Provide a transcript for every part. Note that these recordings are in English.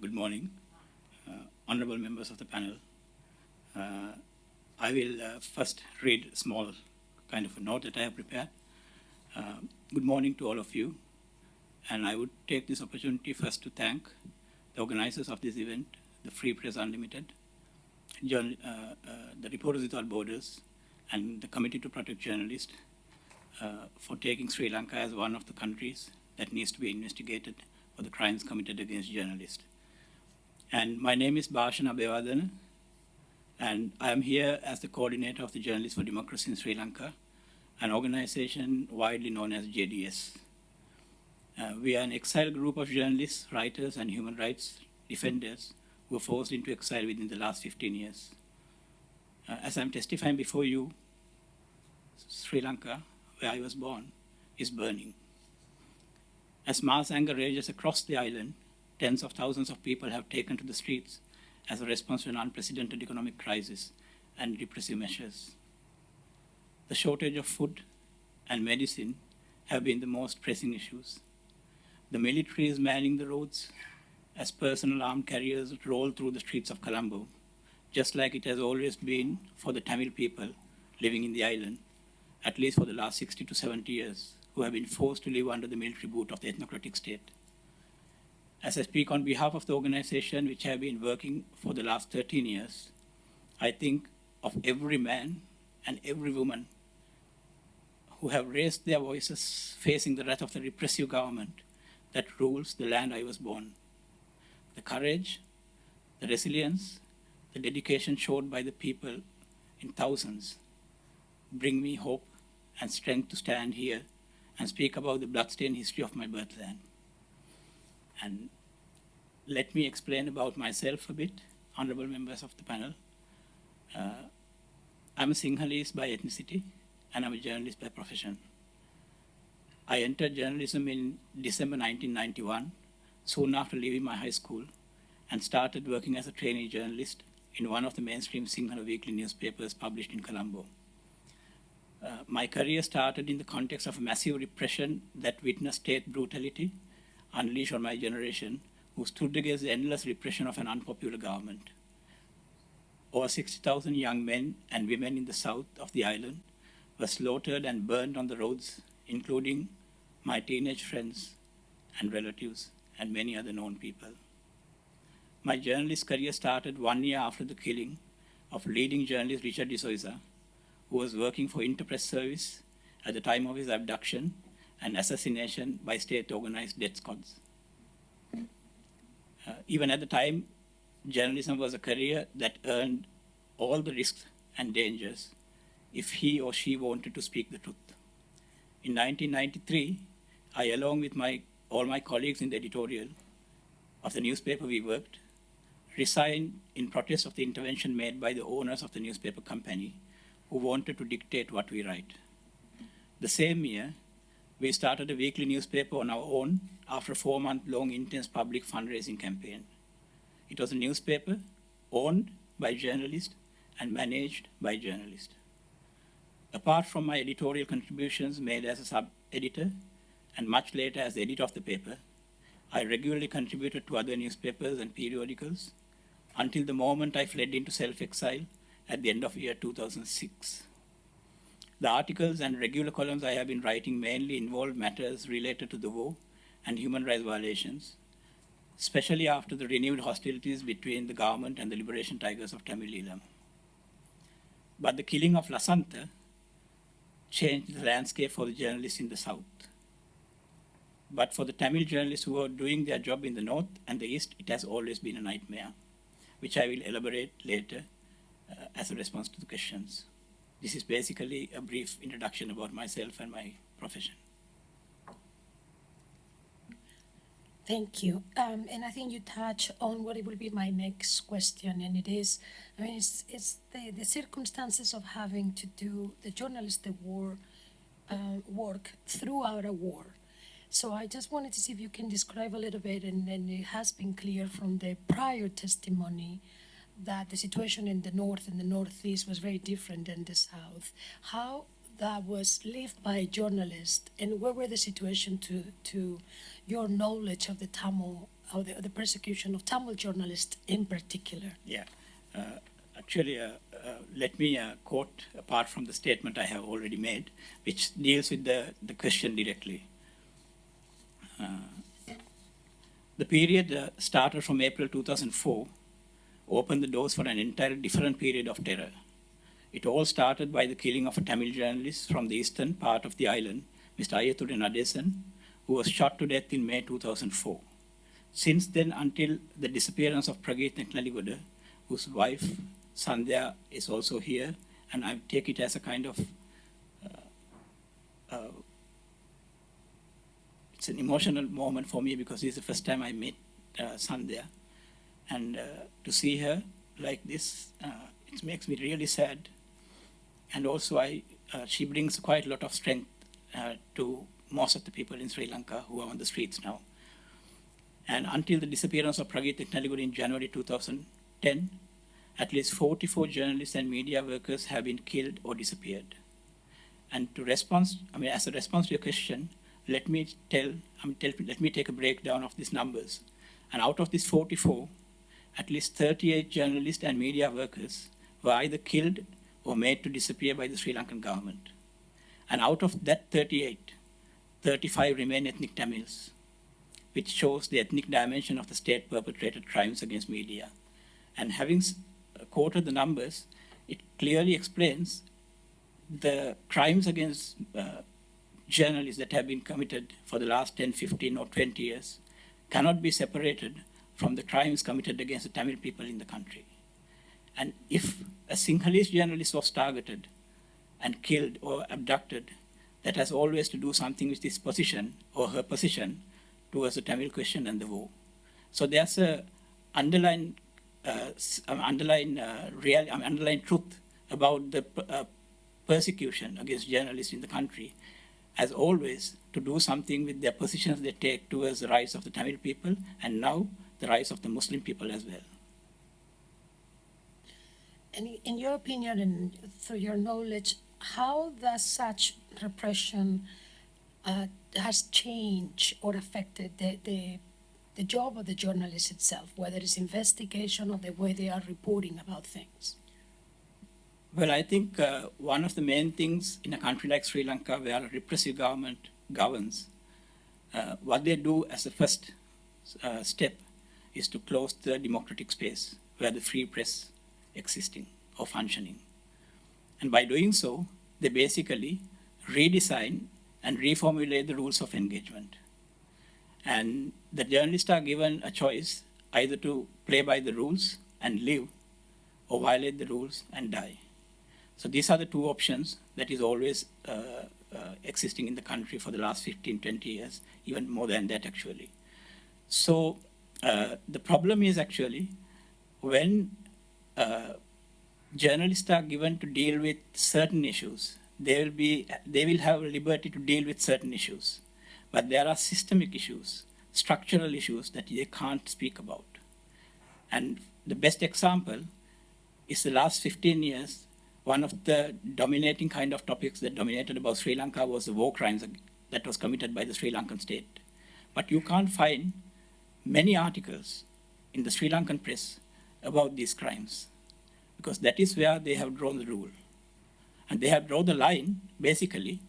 good morning, uh, honorable members of the panel. Uh, I will uh, first read a small kind of a note that I have prepared. Good morning to all of you. And I would take this opportunity first to thank the organizers of this event, the Free Press Unlimited, uh, uh, the Reporters Without Borders, and the Committee to Protect Journalists uh, for taking Sri Lanka as one of the countries that needs to be investigated for the crimes committed against journalists. And my name is Bhashana Bewardana, and I am here as the coordinator of the Journalists for Democracy in Sri Lanka, an organization widely known as JDS. Uh, we are an exiled group of journalists, writers, and human rights defenders who were forced into exile within the last 15 years. Uh, as I'm testifying before you, Sri Lanka, where I was born, is burning. As mass anger rages across the island, tens of thousands of people have taken to the streets as a response to an unprecedented economic crisis and repressive measures. The shortage of food and medicine have been the most pressing issues. The military is manning the roads as personal armed carriers roll through the streets of Colombo, just like it has always been for the Tamil people living in the island, at least for the last 60 to 70 years who have been forced to live under the military boot of the ethnocratic state. As I speak on behalf of the organization which I have been working for the last 13 years, I think of every man and every woman who have raised their voices facing the wrath of the repressive government that rules the land I was born. The courage, the resilience, the dedication showed by the people in thousands bring me hope and strength to stand here and speak about the bloodstained history of my birthland. And let me explain about myself a bit, honorable members of the panel. Uh, I'm a Sinhalese by ethnicity, and I'm a journalist by profession. I entered journalism in December 1991, soon after leaving my high school, and started working as a trainee journalist in one of the mainstream Sinhala weekly newspapers published in Colombo. Uh, my career started in the context of a massive repression that witnessed state brutality unleashed on my generation, who stood against the endless repression of an unpopular government. Over 60,000 young men and women in the south of the island were slaughtered and burned on the roads, including my teenage friends and relatives and many other known people. My journalist career started one year after the killing of leading journalist Richard de who was working for Interpress Service at the time of his abduction and assassination by state-organized death squads. Uh, even at the time, journalism was a career that earned all the risks and dangers if he or she wanted to speak the truth. In 1993, I, along with my, all my colleagues in the editorial of the newspaper we worked, resigned in protest of the intervention made by the owners of the newspaper company who wanted to dictate what we write. The same year, we started a weekly newspaper on our own after a four-month-long intense public fundraising campaign. It was a newspaper owned by journalists and managed by journalists. Apart from my editorial contributions made as a sub-editor and much later as the editor of the paper, I regularly contributed to other newspapers and periodicals until the moment I fled into self-exile at the end of year 2006. The articles and regular columns I have been writing mainly involve matters related to the war and human rights violations, especially after the renewed hostilities between the government and the Liberation Tigers of Tamil Eelam. But the killing of Lasantha changed the landscape for the journalists in the south. But for the Tamil journalists who are doing their job in the north and the east, it has always been a nightmare, which I will elaborate later uh, as a response to the questions. This is basically a brief introduction about myself and my profession. Thank you. Um, and I think you touch on what it will be my next question, and it is, I mean, it's, it's the, the circumstances of having to do the journalistic war, uh, work throughout a war. So I just wanted to see if you can describe a little bit, and, and it has been clear from the prior testimony that the situation in the north and the northeast was very different than the south. How that was lived by journalists, and what were the situation to to your knowledge of the Tamil or the, the persecution of Tamil journalists in particular. Yeah. Uh, actually, uh, uh, let me uh, quote apart from the statement I have already made, which deals with the, the question directly. Uh, the period uh, started from April 2004, opened the doors for an entirely different period of terror. It all started by the killing of a Tamil journalist from the eastern part of the island, Mr. Aiyathurai Nadesan, who was shot to death in May 2004. Since then, until the disappearance of Prageeth Naligoda, whose wife, Sandhya, is also here, and I take it as a kind of uh, uh, it's an emotional moment for me because this is the first time I met uh, Sandhya. And uh, to see her like this, uh, it makes me really sad. And also, I, uh, she brings quite a lot of strength uh, to most of the people in Sri Lanka who are on the streets now. And until the disappearance of Prageeth Naligood in January 2010, at least 44 journalists and media workers have been killed or disappeared. And to respond, I mean, as a response to your question, let me tell, I mean, tell, let me take a breakdown of these numbers. And out of these 44, at least 38 journalists and media workers were either killed or made to disappear by the Sri Lankan government. And out of that 38, 35 remain ethnic Tamils, which shows the ethnic dimension of the state perpetrated crimes against media. And having quoted the numbers, it clearly explains the crimes against uh, journalists that have been committed for the last 10, 15, or 20 years cannot be separated from the crimes committed against the Tamil people in the country. And if a Sinhalese journalist was targeted and killed or abducted, that has always to do something with his position or her position towards the Tamil question and the war. So there's a underlying, uh, underlying, uh, real, um, underlying truth about the uh, persecution against journalists in the country as always, to do something with their positions they take towards the rights of the Tamil people and now the rights of the Muslim people as well. And in your opinion and through your knowledge, how does such repression uh, has changed or affected the, the, the job of the journalist itself, whether it's investigation or the way they are reporting about things? Well, I think uh, one of the main things in a country like Sri Lanka, where a repressive government governs, uh, what they do as a first uh, step is to close the democratic space where the free press existing or functioning. And by doing so, they basically redesign and reformulate the rules of engagement. And the journalists are given a choice either to play by the rules and live or violate the rules and die. So these are the two options that is always uh, uh, existing in the country for the last 15, 20 years, even more than that actually. So uh, the problem is actually when uh, journalists are given to deal with certain issues, they will, be, they will have liberty to deal with certain issues. But there are systemic issues, structural issues that they can't speak about. And the best example is the last 15 years, one of the dominating kind of topics that dominated about Sri Lanka was the war crimes that was committed by the Sri Lankan state. But you can't find many articles in the Sri Lankan press about these crimes because that is where they have drawn the rule. And they have drawn the line, basically,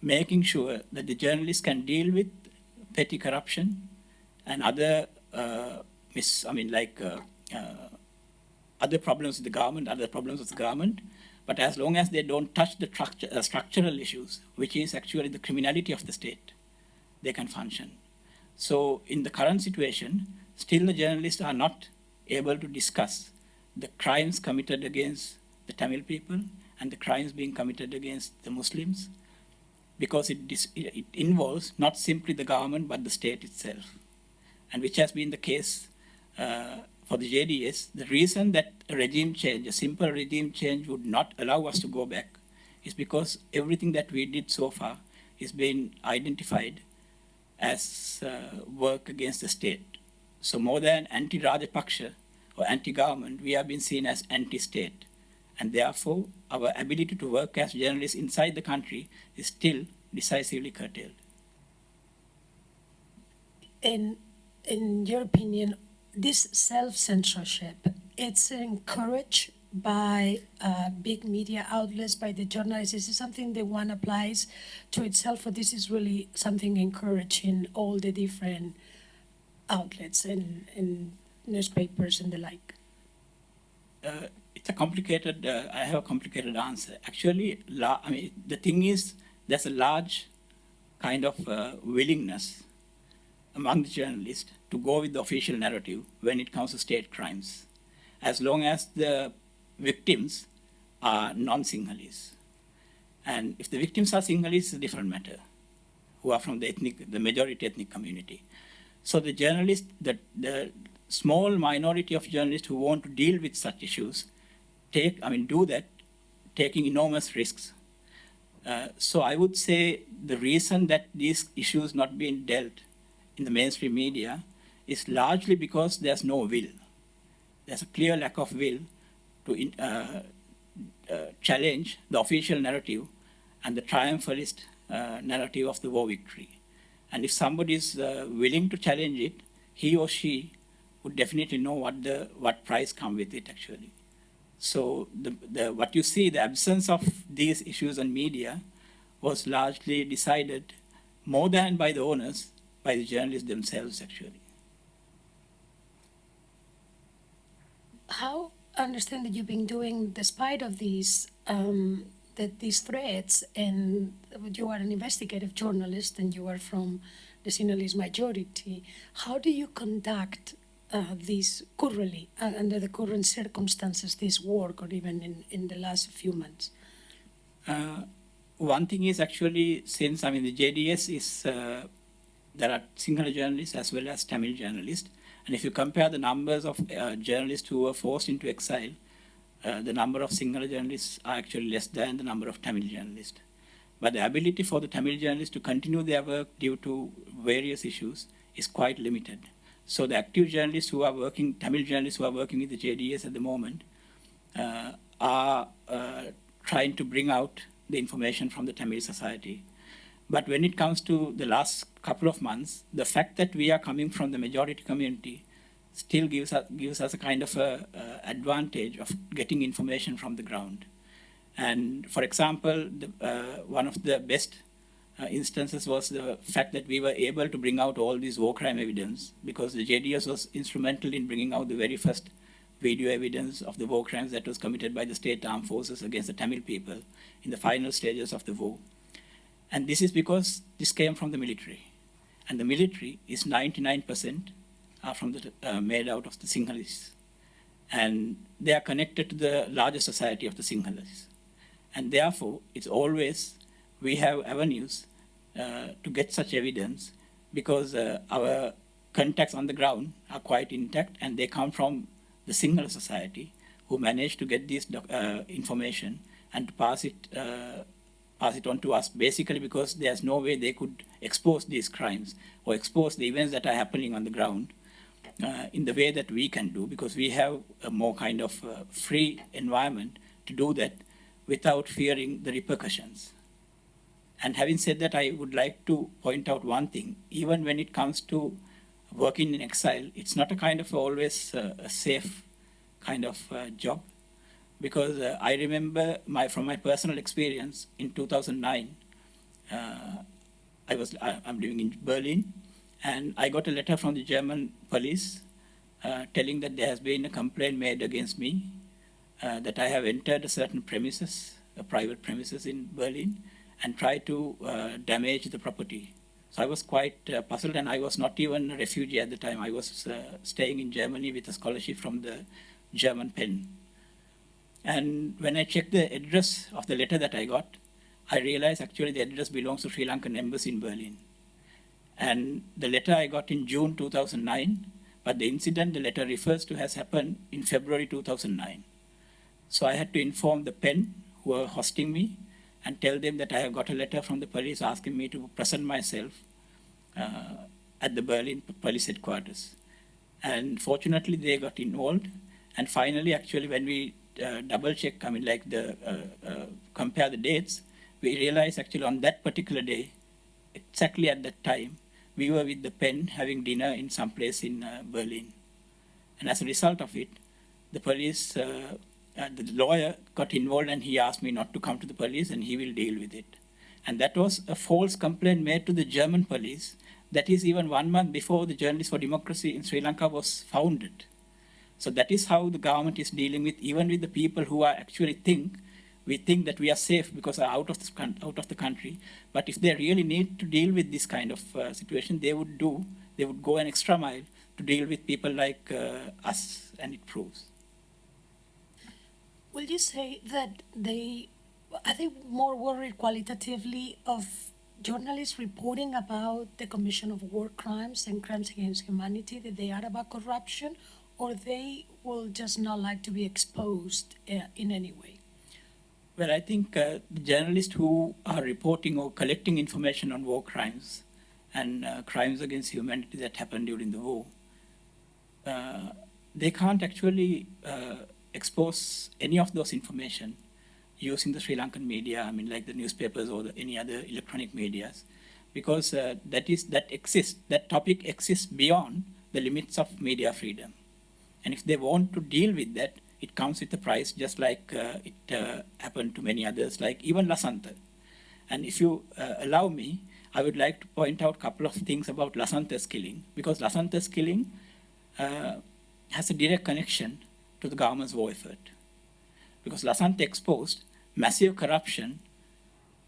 making sure that the journalists can deal with petty corruption and other, uh, mis- I mean, like uh, uh, other problems with the government, other problems with the government, but as long as they don't touch the structure, uh, structural issues, which is actually the criminality of the state, they can function. So in the current situation, still the journalists are not able to discuss the crimes committed against the Tamil people and the crimes being committed against the Muslims because it, it involves not simply the government but the state itself, and which has been the case uh, for the JDS, the reason that a regime change, a simple regime change would not allow us to go back is because everything that we did so far is being identified as uh, work against the state. So more than anti-Rajapaksa or anti-government, we have been seen as anti-state. And therefore, our ability to work as journalists inside the country is still decisively curtailed. And in your opinion, this self-censorship, it's encouraged by uh, big media outlets, by the journalists? This Is something that one applies to itself, or this is really something encouraging all the different outlets and, and newspapers and the like? uh, it's a complicated. Uh, I have a complicated answer. Actually, la- I mean, the thing is, there's a large kind of uh, willingness among the journalists to go with the official narrative when it comes to state crimes, as long as the victims are non-Sinhalese. And if the victims are Sinhalese, it's a different matter, who are from the ethnic, the majority ethnic community. So the journalists, the, the small minority of journalists who want to deal with such issues, take, I mean, do that, taking enormous risks. Uh, so I would say the reason that these issues not being dealt in the mainstream media is largely because there's no will. There's a clear lack of will to uh, uh, challenge the official narrative and the triumphalist uh, narrative of the war victory. And if somebody is uh, willing to challenge it, he or she would definitely know what the what price come with it actually. So the, the what you see, the absence of these issues on media was largely decided more than by the owners, by the journalists themselves actually. How understand that you've been doing, despite of these um, that these threats, and you are an investigative journalist, and you are from the Sinhalese majority. How do you conduct uh, this currently, uh, under the current circumstances, this work, or even in, in the last few months? Uh, one thing is actually since I mean the JDS is uh, there are Sinhala journalists as well as Tamil journalists, and if you compare the numbers of uh, journalists who were forced into exile, uh, the number of Sinhala journalists are actually less than the number of Tamil journalists. But the ability for the Tamil journalists to continue their work due to various issues is quite limited. So the active journalists who are working, Tamil journalists who are working with the JDS at the moment, uh, are uh, trying to bring out the information from the Tamil society. But when it comes to the last couple of months, the fact that we are coming from the majority community still gives us, gives us a kind of a, a advantage of getting information from the ground. And for example, the, uh, one of the best uh, instances was the fact that we were able to bring out all these war crime evidence because the JDS was instrumental in bringing out the very first video evidence of the war crimes that was committed by the state armed forces against the Tamil people in the final stages of the war. And this is because this came from the military. And the military is 99% are from the, uh, made out of the Sinhalese. And they are connected to the larger society of the Sinhalese. And therefore, it's always, we have avenues uh, to get such evidence because uh, our contacts on the ground are quite intact and they come from the Sinhala society who managed to get this uh, information and to pass it, uh, pass it on to us basically because there's no way they could expose these crimes or expose the events that are happening on the ground uh, in the way that we can do because we have a more kind of uh, free environment to do that without fearing the repercussions. And having said that, I would like to point out one thing. Even when it comes to working in exile, it's not a kind of always uh, a safe kind of uh, job. Because uh, I remember my, from my personal experience in 2009, uh, I was, I, I'm living in Berlin, and I got a letter from the German police uh, telling that there has been a complaint made against me, uh, that I have entered a certain premises, a private premises in Berlin, and tried to uh, damage the property. So I was quite uh, puzzled, and I was not even a refugee at the time. I was staying in Germany with a scholarship from the German PEN. And when I checked the address of the letter that I got, I realized actually the address belongs to Sri Lankan embassy in Berlin. And the letter I got in June 2009, but the incident the letter refers to has happened in February 2009. So I had to inform the PEN who were hosting me and tell them that I have got a letter from the police asking me to present myself uh, at the Berlin police headquarters. And fortunately, they got involved. And finally, actually, when we uh, double check, I mean, like the uh, uh compare the dates, we realized actually on that particular day, exactly at that time, we were with the PEN having dinner in some place in Berlin. And as a result of it, the police, uh, uh, the lawyer got involved and he asked me not to come to the police and he will deal with it. And that was a false complaint made to the German police. That is even one month before the Journalists for Democracy in Sri Lanka was founded. So that is how the government is dealing with, even with the people who are actually think, we think that we are safe because are out of the, out of the country. But if they really need to deal with this kind of uh, situation, they would do, they would go an extra mile to deal with people like uh, us, and it proves. Will you say that they are they more worried qualitatively of journalists reporting about the commission of war crimes and crimes against humanity that they are about corruption, or they will just not like to be exposed uh, in any way? Well, I think uh, journalists who are reporting or collecting information on war crimes and uh, crimes against humanity that happened during the war, uh, they can't actually uh, expose any of those information using the Sri Lankan media, I mean, like the newspapers or the, any other electronic medias, because that is that exists, that topic exists beyond the limits of media freedom. And if they want to deal with that, it comes with a price, just like uh, it uh, happened to many others, like even Lasantha. And if you uh, allow me, I would like to point out a couple of things about Lasantha's killing, because Lasantha's killing uh, has a direct connection to the government's war effort. Because Lasantha exposed massive corruption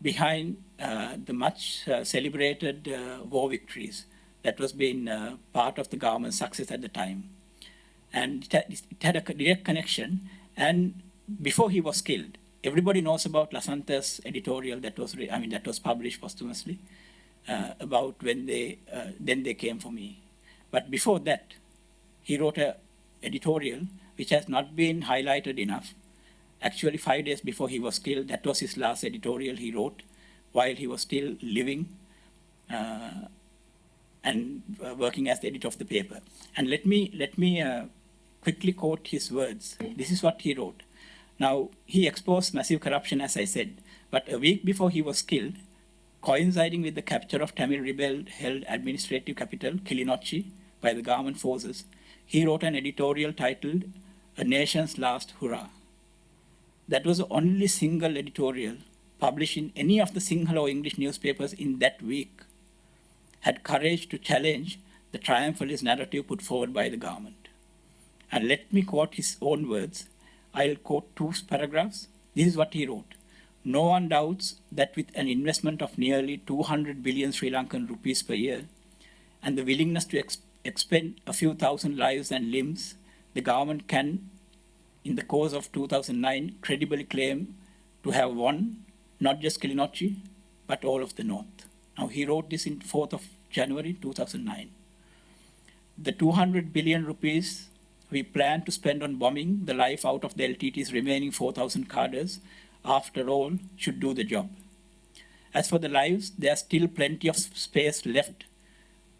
behind uh, the much uh, celebrated war victories that was being part of the government's success at the time. And it had, a direct connection. And before he was killed, everybody knows about Lasantha's editorial that was, I mean, that was published posthumously uh, about when they, uh, then they came for me. But before that, he wrote an editorial which has not been highlighted enough. Actually, five days before he was killed, that was his last editorial he wrote while he was still living uh, and uh, working as the editor of the paper. And let me, let me uh, quickly quote his words. This is what he wrote. Now, he exposed massive corruption, as I said, but a week before he was killed, coinciding with the capture of Tamil rebel-held administrative capital, Kilinochchi, by the government forces, he wrote an editorial titled A Nation's Last Hurrah. That was the only single editorial published in any of the Sinhala or English newspapers in that week, had courage to challenge the triumphalist narrative put forward by the government. And let me quote his own words. I'll quote two paragraphs. This is what he wrote. No one doubts that with an investment of nearly 200 billion Sri Lankan rupees per year and the willingness to expend a few thousand lives and limbs, the government can, in the course of 2009, credibly claim to have won not just Kilinochchi, but all of the North. Now, he wrote this in 4th of January 2009. The 200 billion rupees we plan to spend on bombing the life out of the LTTE's remaining 4,000 cadres, after all, should do the job. As for the lives, there's still plenty of space left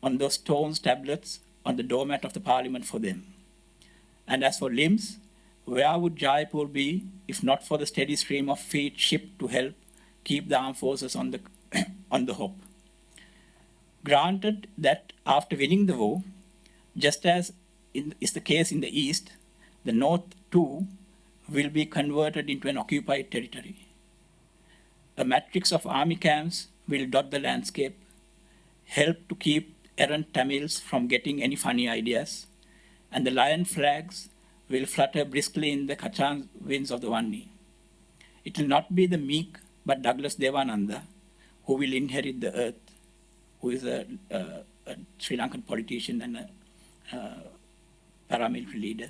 on those stone tablets on the doormat of the parliament for them. And as for limbs, where would Jaipur be if not for the steady stream of feet shipped to help keep the armed forces on the, on the hop? Granted that after winning the war, just as is the case in the East, the North too will be converted into an occupied territory. A matrix of army camps will dot the landscape, help to keep errant Tamils from getting any funny ideas, and the lion flags will flutter briskly in the Kachchan winds of the Vanni. It will not be the meek but Douglas Devananda who will inherit the earth, who is a, a, Sri Lankan politician and a, a paramilitary leader.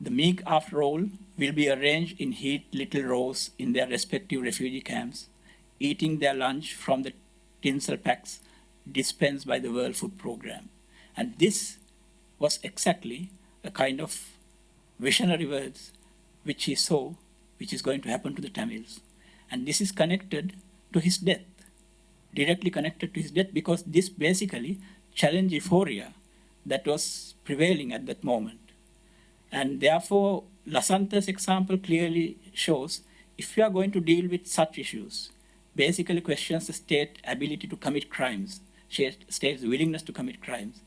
The meek, after all, will be arranged in heat little rows in their respective refugee camps, eating their lunch from the tinsel packs dispensed by the World Food Program. And this was exactly a kind of visionary words which he saw, which is going to happen to the Tamils. And this is connected to his death, directly connected to his death, because this basically challenged euphoria that was prevailing at that moment. And therefore, Lasantha's example clearly shows if you are going to deal with such issues, basically questions the state ability to commit crimes, state's willingness to commit crimes,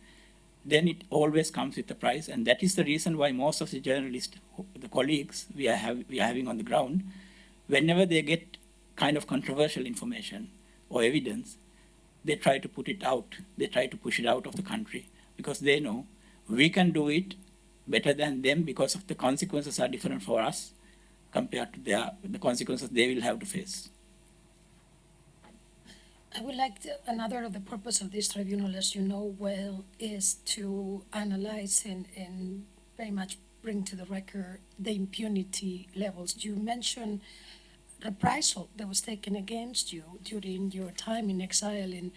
then it always comes with a price, and that is the reason why most of the journalists, the colleagues we are, have, we are having on the ground, whenever they get kind of controversial information or evidence, they try to put it out. They try to push it out of the country because they know we can do it better than them because of the consequences are different for us compared to their, the consequences they will have to face. I would like to, another of the purpose of this tribunal, as you know well, is to analyze and, and very much bring to the record the impunity levels. You mentioned reprisal that was taken against you during your time in exile in,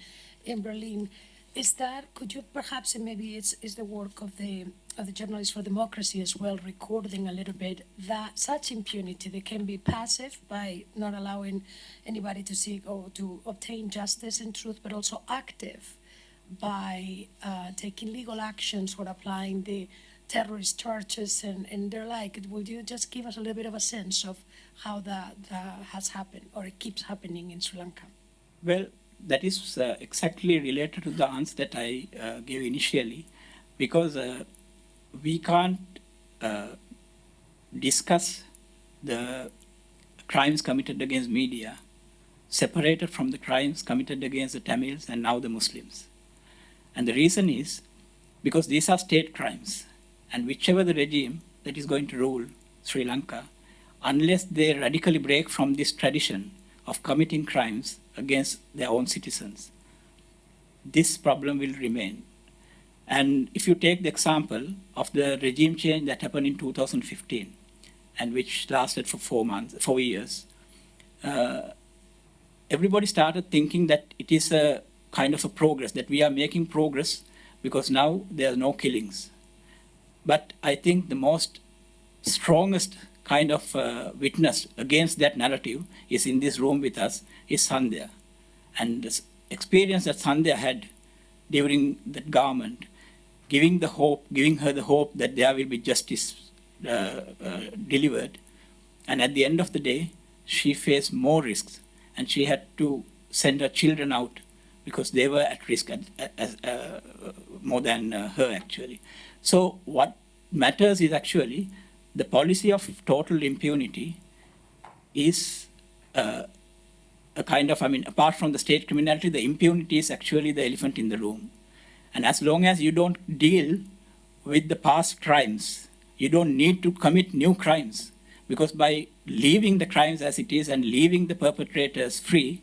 in Berlin. Is that, could you perhaps, and maybe it's, is the work of the, of the Journalists for Democracy as well, recording a little bit that such impunity that can be passive by not allowing anybody to seek or to obtain justice and truth, but also active by uh, taking legal actions or applying the terrorist charges and, and their like. Would you just give us a little bit of a sense of how that, that has happened or it keeps happening in Sri Lanka? Well, that is uh, exactly related to the answer that I uh, gave initially, because uh, we can't uh, discuss the crimes committed against media separated from the crimes committed against the Tamils and now the Muslims. And the reason is because these are state crimes, and whichever the regime that is going to rule Sri Lanka, unless they radically break from this tradition of committing crimes against their own citizens, this problem will remain. And if you take the example of the regime change that happened in 2015, and which lasted for four months, four years, uh, everybody started thinking that it is a kind of a progress, that we are making progress because now there are no killings. But I think the most strongest kind of uh, witness against that narrative is in this room with us is Sandhya. And the experience that Sandhya had during that government, giving the hope, giving her the hope that there will be justice uh, uh, delivered. And at the end of the day, she faced more risks and she had to send her children out because they were at risk at, as, uh, more than uh, her actually. So what matters is actually the policy of total impunity is uh, a kind of, I mean, apart from the state criminality, the impunity is actually the elephant in the room. And as long as you don't deal with the past crimes, you don't need to commit new crimes. Because by leaving the crimes as it is and leaving the perpetrators free,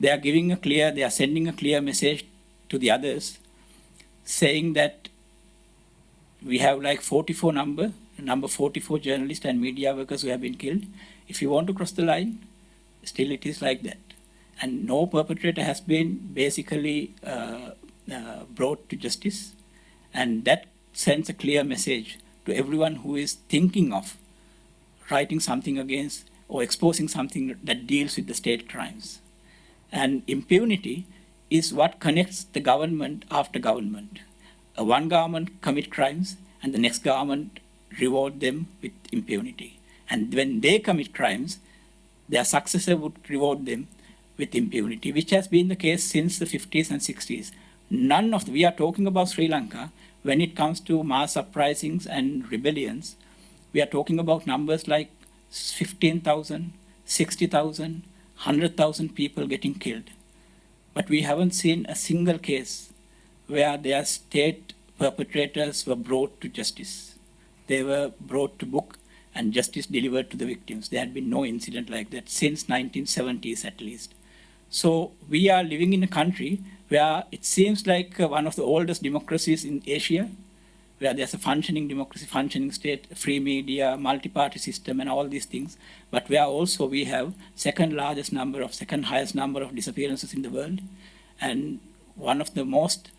they are giving a clear, they are sending a clear message to the others saying that we have like 44 number, number 44 journalists and media workers who have been killed. If you want to cross the line, still it is like that. And no perpetrator has been basically uh, uh, brought to justice. And that sends a clear message to everyone who is thinking of writing something against or exposing something that deals with the state crimes. And impunity is what connects the government after government. Uh, one government commit crimes and the next government reward them with impunity. And when they commit crimes, their successor would reward them with impunity, which has been the case since the 50s and 60s. None of the, we are talking about Sri Lanka when it comes to mass uprisings and rebellions. We are talking about numbers like 15,000, 60,000, 100,000 people getting killed. But we haven't seen a single case where their state perpetrators were brought to justice. They were brought to book and justice delivered to the victims. There had been no incident like that since 1970s at least. So we are living in a country where it seems like uh, one of the oldest democracies in Asia, where there's a functioning democracy, functioning state, free media, multi-party system, and all these things. But where also we have second largest number of, second highest number of disappearances in the world, and one of the most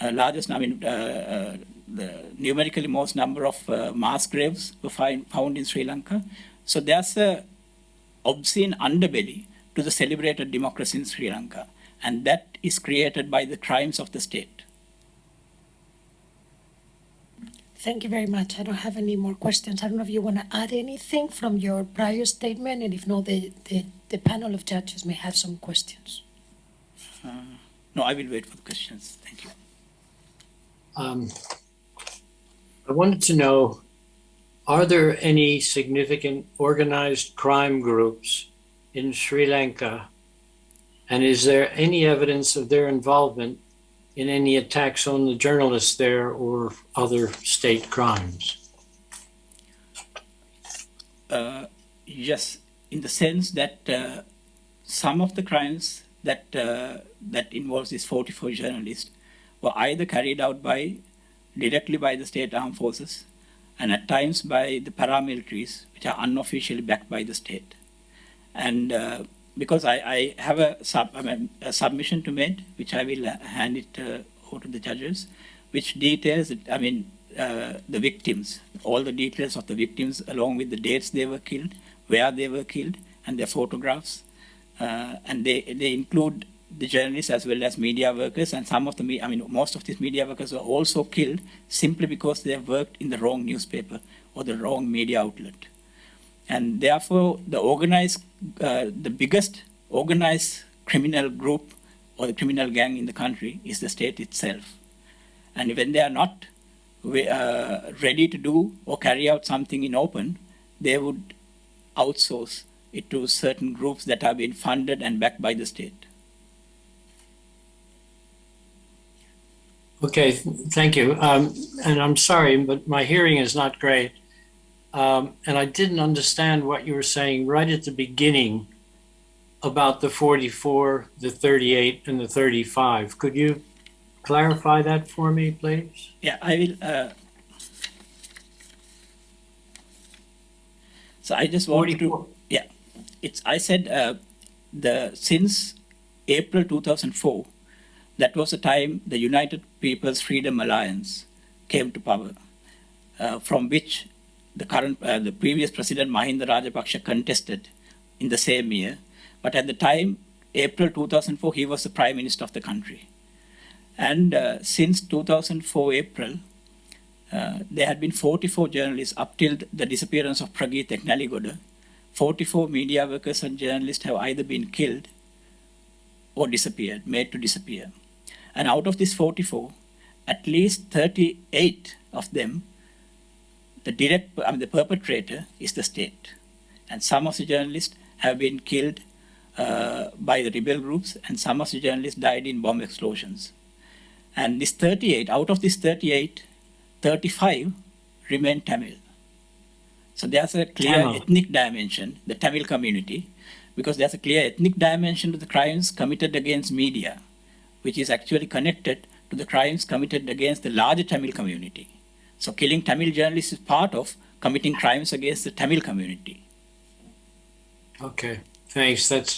uh, largest, I mean, uh, uh, the numerically most number of uh, mass graves were find, found in Sri Lanka. So there's a obscene underbelly to the celebrated democracy in Sri Lanka, and that is created by the crimes of the state. Thank you very much. I don't have any more questions. I don't know if you want to add anything from your prior statement, and if not, the, the, the panel of judges may have some questions. Uh, No, I will wait for the questions. Thank you. Um, I wanted to know, are there any significant organized crime groups in Sri Lanka? And is there any evidence of their involvement in any attacks on the journalists there or other state crimes? Uh, yes, in the sense that uh, some of the crimes that uh, that involves these 44 journalists were either carried out by directly by the state armed forces and at times by the paramilitaries, which are unofficially backed by the state. And uh, because I, I have a, sub, I mean, a submission to make, which I will hand it uh, over to the judges, which details, I mean, uh, the victims, all the details of the victims, along with the dates they were killed, where they were killed, and their photographs. Uh, and they, they include the journalists as well as media workers, and some of the, I mean, most of these media workers were also killed simply because they worked in the wrong newspaper or the wrong media outlet. And therefore, the organized, uh, the biggest organized criminal group or the criminal gang in the country is the state itself. And when they are not uh, ready to do or carry out something in open, they would outsource it to certain groups that have been funded and backed by the state. Okay, thank you. Um, and I'm sorry, but my hearing is not great. Um, and I didn't understand what you were saying right at the beginning about the 44, the 38, and the 35. Could you clarify that for me, please? Yeah, I will. Uh, so I just want to. Yeah, it's. I said uh, the since April 2004, that was the time the United People's Freedom Alliance came to power, uh, from which the current, uh, the previous president Mahinda Rajapaksa contested in the same year. But at the time, April 2004, he was the prime minister of the country. And uh, since 2004 April, uh, there had been 44 journalists up till the disappearance of Prageeth Ekneligoda. 44 media workers and journalists have either been killed or disappeared, made to disappear. And out of these 44, at least 38 of them, the direct, I mean, the perpetrator is the state. And some of the journalists have been killed uh, by the rebel groups, and some of the journalists died in bomb explosions. And this 38, out of these 38, 35 remain Tamil. So there's a clear Tamil. ethnic dimension, the Tamil community, because there's a clear ethnic dimension to the crimes committed against media, which is actually connected to the crimes committed against the larger Tamil community. So killing Tamil journalists is part of committing crimes against the Tamil community. Okay, thanks. That's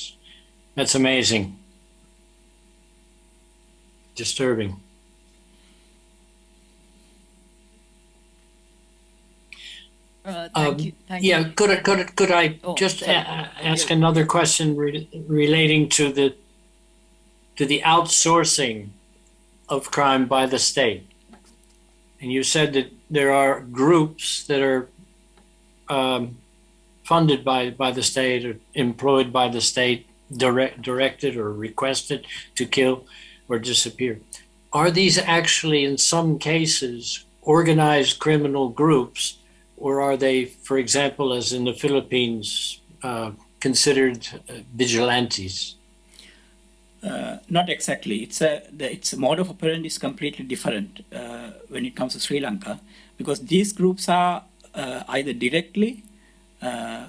that's amazing. Disturbing. Uh, thank Um, you. Thank Yeah, you. could I, could I, could I Oh, just sorry. a- a- ask another question re- relating to the to the outsourcing of crime by the state? And you said that there are groups that are um, funded by by the state or employed by the state, direct, directed or requested to kill or disappear. Are these actually, in some cases, organized criminal groups? or are they, for example, as in the Philippines, uh, considered uh, vigilantes? Uh, not exactly. It's a the, its mode of operandi is completely different uh, when it comes to Sri Lanka because these groups are uh, either directly uh,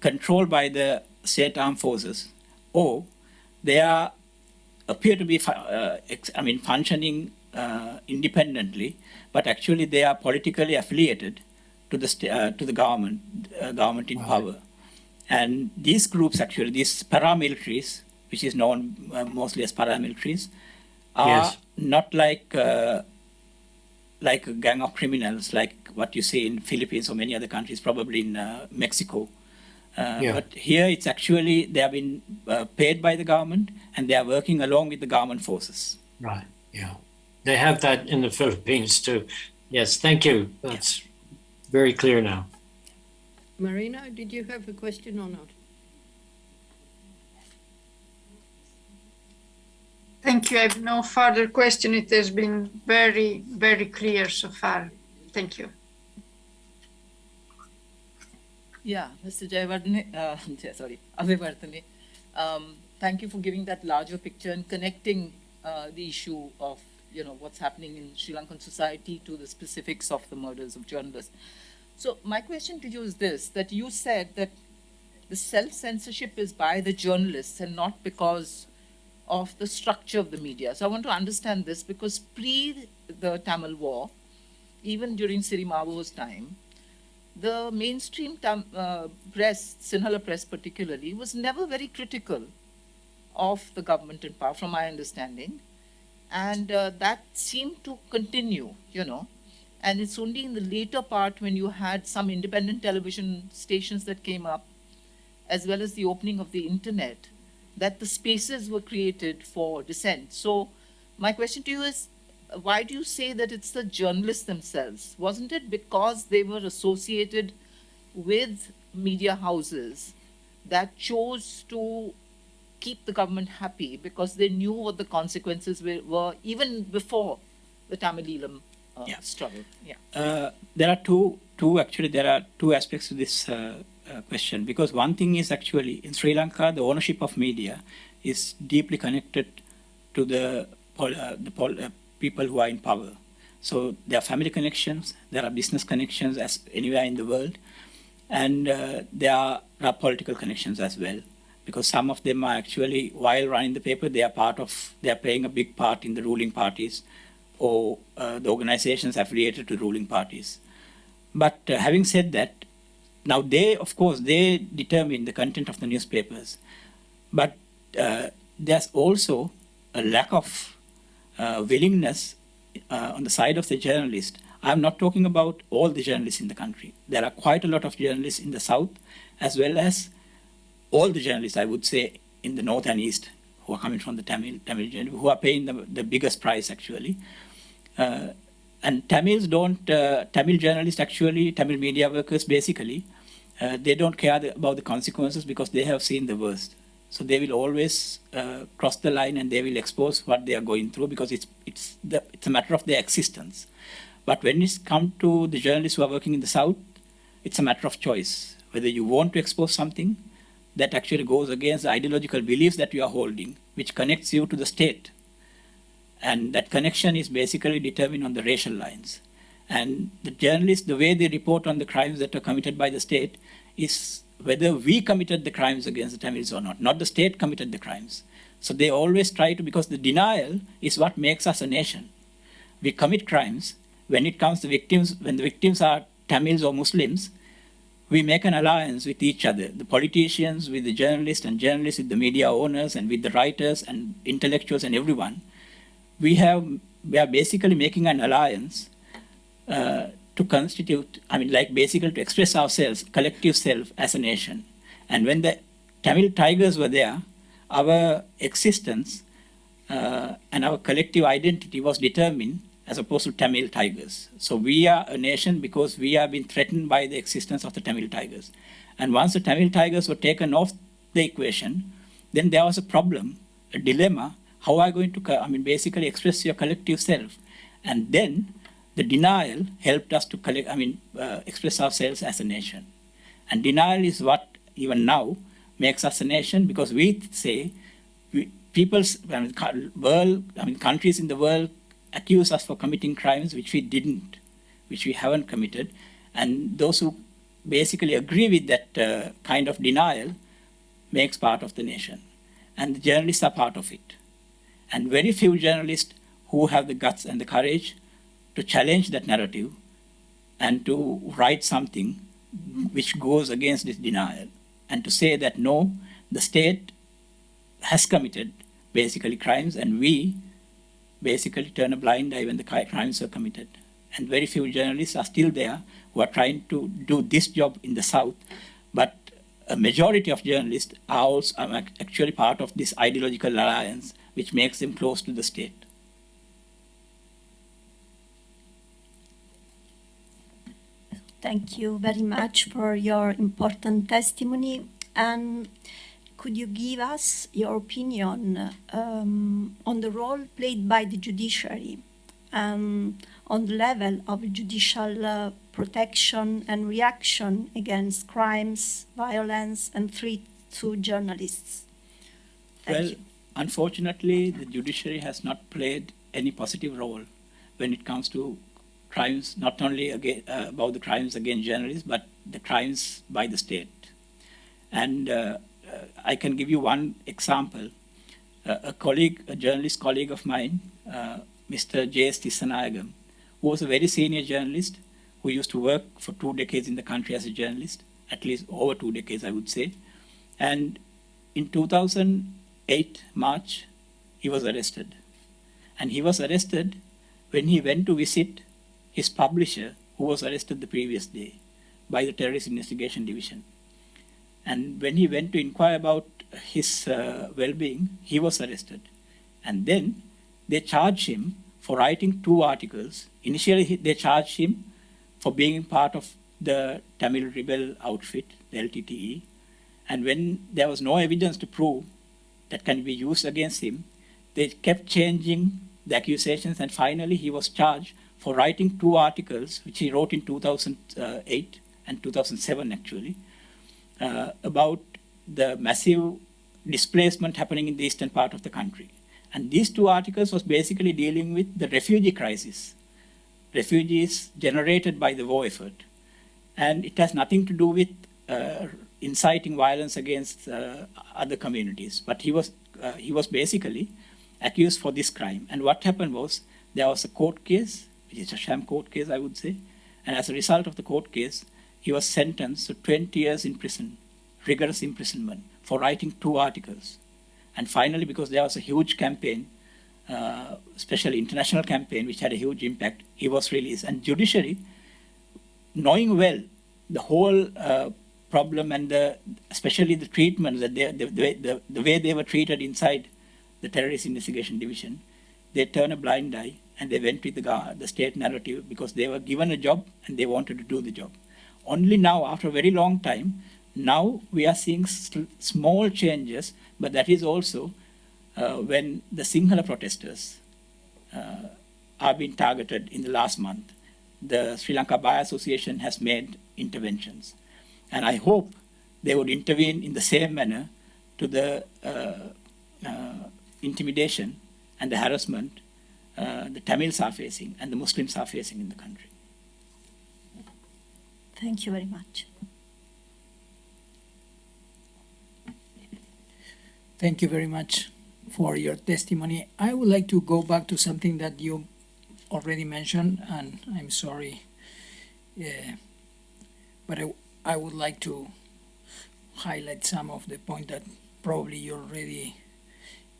controlled by the state armed forces or they are appear to be uh, ex- I mean functioning uh, independently, but actually they are politically affiliated to the uh, to the government uh, government in Right. power. And these groups, actually, these paramilitaries, which is known uh, mostly as paramilitaries, are Yes. not like uh, like a gang of criminals, like what you see in Philippines or many other countries, probably in uh, Mexico. Uh, Yeah. But here, it's actually they have been uh, paid by the government, and they are working along with the government forces. Right. Yeah. They have that in the Philippines too. Yes. Thank you. That's very clear now. Marina, did you have a question or not? Thank you. I have no further question. It has been very, very clear so far. Thank you. Yeah, Mr. Jayavardhane, uh, sorry, Avivardhane, um, thank you for giving that larger picture and connecting uh, the issue of, you know, what's happening in Sri Lankan society to the specifics of the murders of journalists. So my question to you is this, that you said that the self-censorship is by the journalists and not because of the structure of the media. So I want to understand this because pre the Tamil war, even during Sirimavo's time, the mainstream tam, uh, press, Sinhala press particularly, was never very critical of the government in power, from my understanding. And uh, that seemed to continue, you know. And it's only in the later part when you had some independent television stations that came up, as well as the opening of the internet, that the spaces were created for dissent. So my question to you is, why do you say that it's the journalists themselves? Wasn't it because they were associated with media houses that chose to keep the government happy because they knew what the consequences were, were even before the Tamil Eelam uh, Yeah. struggle? Yeah. Uh, there are two, two actually, there are two aspects to this uh, uh, question because one thing is actually in Sri Lanka, the ownership of media is deeply connected to the, uh, the uh, people who are in power. So there are family connections, there are business connections as anywhere in the world, and uh, there are, are political connections as well. Because some of them are actually, while running the paper, they are part of, they are playing a big part in the ruling parties or uh, the organizations affiliated to ruling parties. But having said that, now they, of course, they determine the content of the newspapers. But uh, there's also a lack of uh, willingness uh, on the side of the journalist. I'm not talking about all the journalists in the country. There are quite a lot of journalists in the south, as well as all the journalists, I would say, in the north and east, who are coming from the Tamil, Tamil who are paying the, the biggest price actually. Uh, and Tamils don't, uh, Tamil journalists actually, Tamil media workers basically, uh, they don't care the, about the consequences because they have seen the worst. So they will always uh, cross the line and they will expose what they are going through because it's, it's, the, it's a matter of their existence. But when it's come to the journalists who are working in the South, it's a matter of choice. Whether you want to expose something that actually goes against the ideological beliefs that you are holding, which connects you to the state. And that connection is basically determined on the racial lines. And the journalists, the way they report on the crimes that are committed by the state is whether we committed the crimes against the Tamils or not, not the state committed the crimes. So they always try to, because the denial is what makes us a nation. We commit crimes. When it comes to victims, when the victims are Tamils or Muslims, we make an alliance with each other the politicians with the journalists and journalists with the media owners and with the writers and intellectuals and everyone we have we are basically making an alliance uh, to constitute i mean like basically to express ourselves collective self as a nation and when the tamil tigers were there our existence uh, and our collective identity was determined as opposed to Tamil tigers. So we are a nation because we have been threatened by the existence of the Tamil tigers. And once the Tamil tigers were taken off the equation, then there was a problem, a dilemma. How are you going to, I mean, basically express your collective self? And then the denial helped us to collect, I mean, uh, express ourselves as a nation. And denial is what even now makes us a nation because we say we, people's I mean, world, I mean, countries in the world accuse us for committing crimes which we didn't, which we haven't committed. And those who basically agree with that uh, kind of denial makes part of the nation. And the journalists are part of it. And very few journalists who have the guts and the courage to challenge that narrative and to write something which goes against this denial and to say that no, the state has committed basically crimes and we basically turn a blind eye when the crimes are committed. And very few journalists are still there who are trying to do this job in the South. But a majority of journalists are also are actually part of this ideological alliance, which makes them close to the state. Thank you very much for your important testimony. And could you give us your opinion um, on the role played by the judiciary um, on the level of judicial uh, protection and reaction against crimes, violence, and threat to journalists? Thank well, you. unfortunately, the judiciary has not played any positive role when it comes to crimes, not only uh, about the crimes against journalists, but the crimes by the state. And uh, uh, I can give you one example. Uh, a colleague, a journalist colleague of mine, uh, Mr. J.S. Tissanayagam, who was a very senior journalist who used to work for two decades in the country as a journalist, at least over two decades, I would say. And in 2008, March, he was arrested. And he was arrested when he went to visit his publisher, who was arrested the previous day by the Terrorist Investigation Division. And when he went to inquire about his uh, well being, he was arrested. And then they charged him for writing two articles. Initially, they charged him for being part of the Tamil rebel outfit, the LTTE. And when there was no evidence to prove that can be used against him, they kept changing the accusations, and finally, he was charged for writing two articles, which he wrote in 2008 and 2007, actually, uh, about the massive displacement happening in the eastern part of the country. And these two articles was basically dealing with the refugee crisis, refugees generated by the war effort. And it has nothing to do with uh, inciting violence against uh, other communities. But he was, uh, he was basically accused for this crime. And what happened was there was a court case, which is a sham court case, I would say. And as a result of the court case, he was sentenced to 20 years in prison, rigorous imprisonment, for writing two articles. And finally, because there was a huge campaign, uh, especially international campaign, which had a huge impact, he was released. And judiciary, knowing well the whole uh, problem and the, especially the treatment that they, the, the, way- the, the way they were treated inside the terrorist investigation division, they turn a blind eye and they went with the, the state narrative because they were given a job and they wanted to do the job. Only now, after a very long time, now we are seeing small changes, but that is also uh, when the Sinhala protesters uh, are being targeted in the last month. The Sri Lanka Bar Association has made interventions. And I hope they would intervene in the same manner to the uh, uh, intimidation and the harassment uh, the Tamils are facing and the Muslims are facing in the country. Thank you very much. Thank you very much for your testimony. I would like to go back to something that you already mentioned, and I'm sorry, uh, but I, I would like to highlight some of the point that probably you already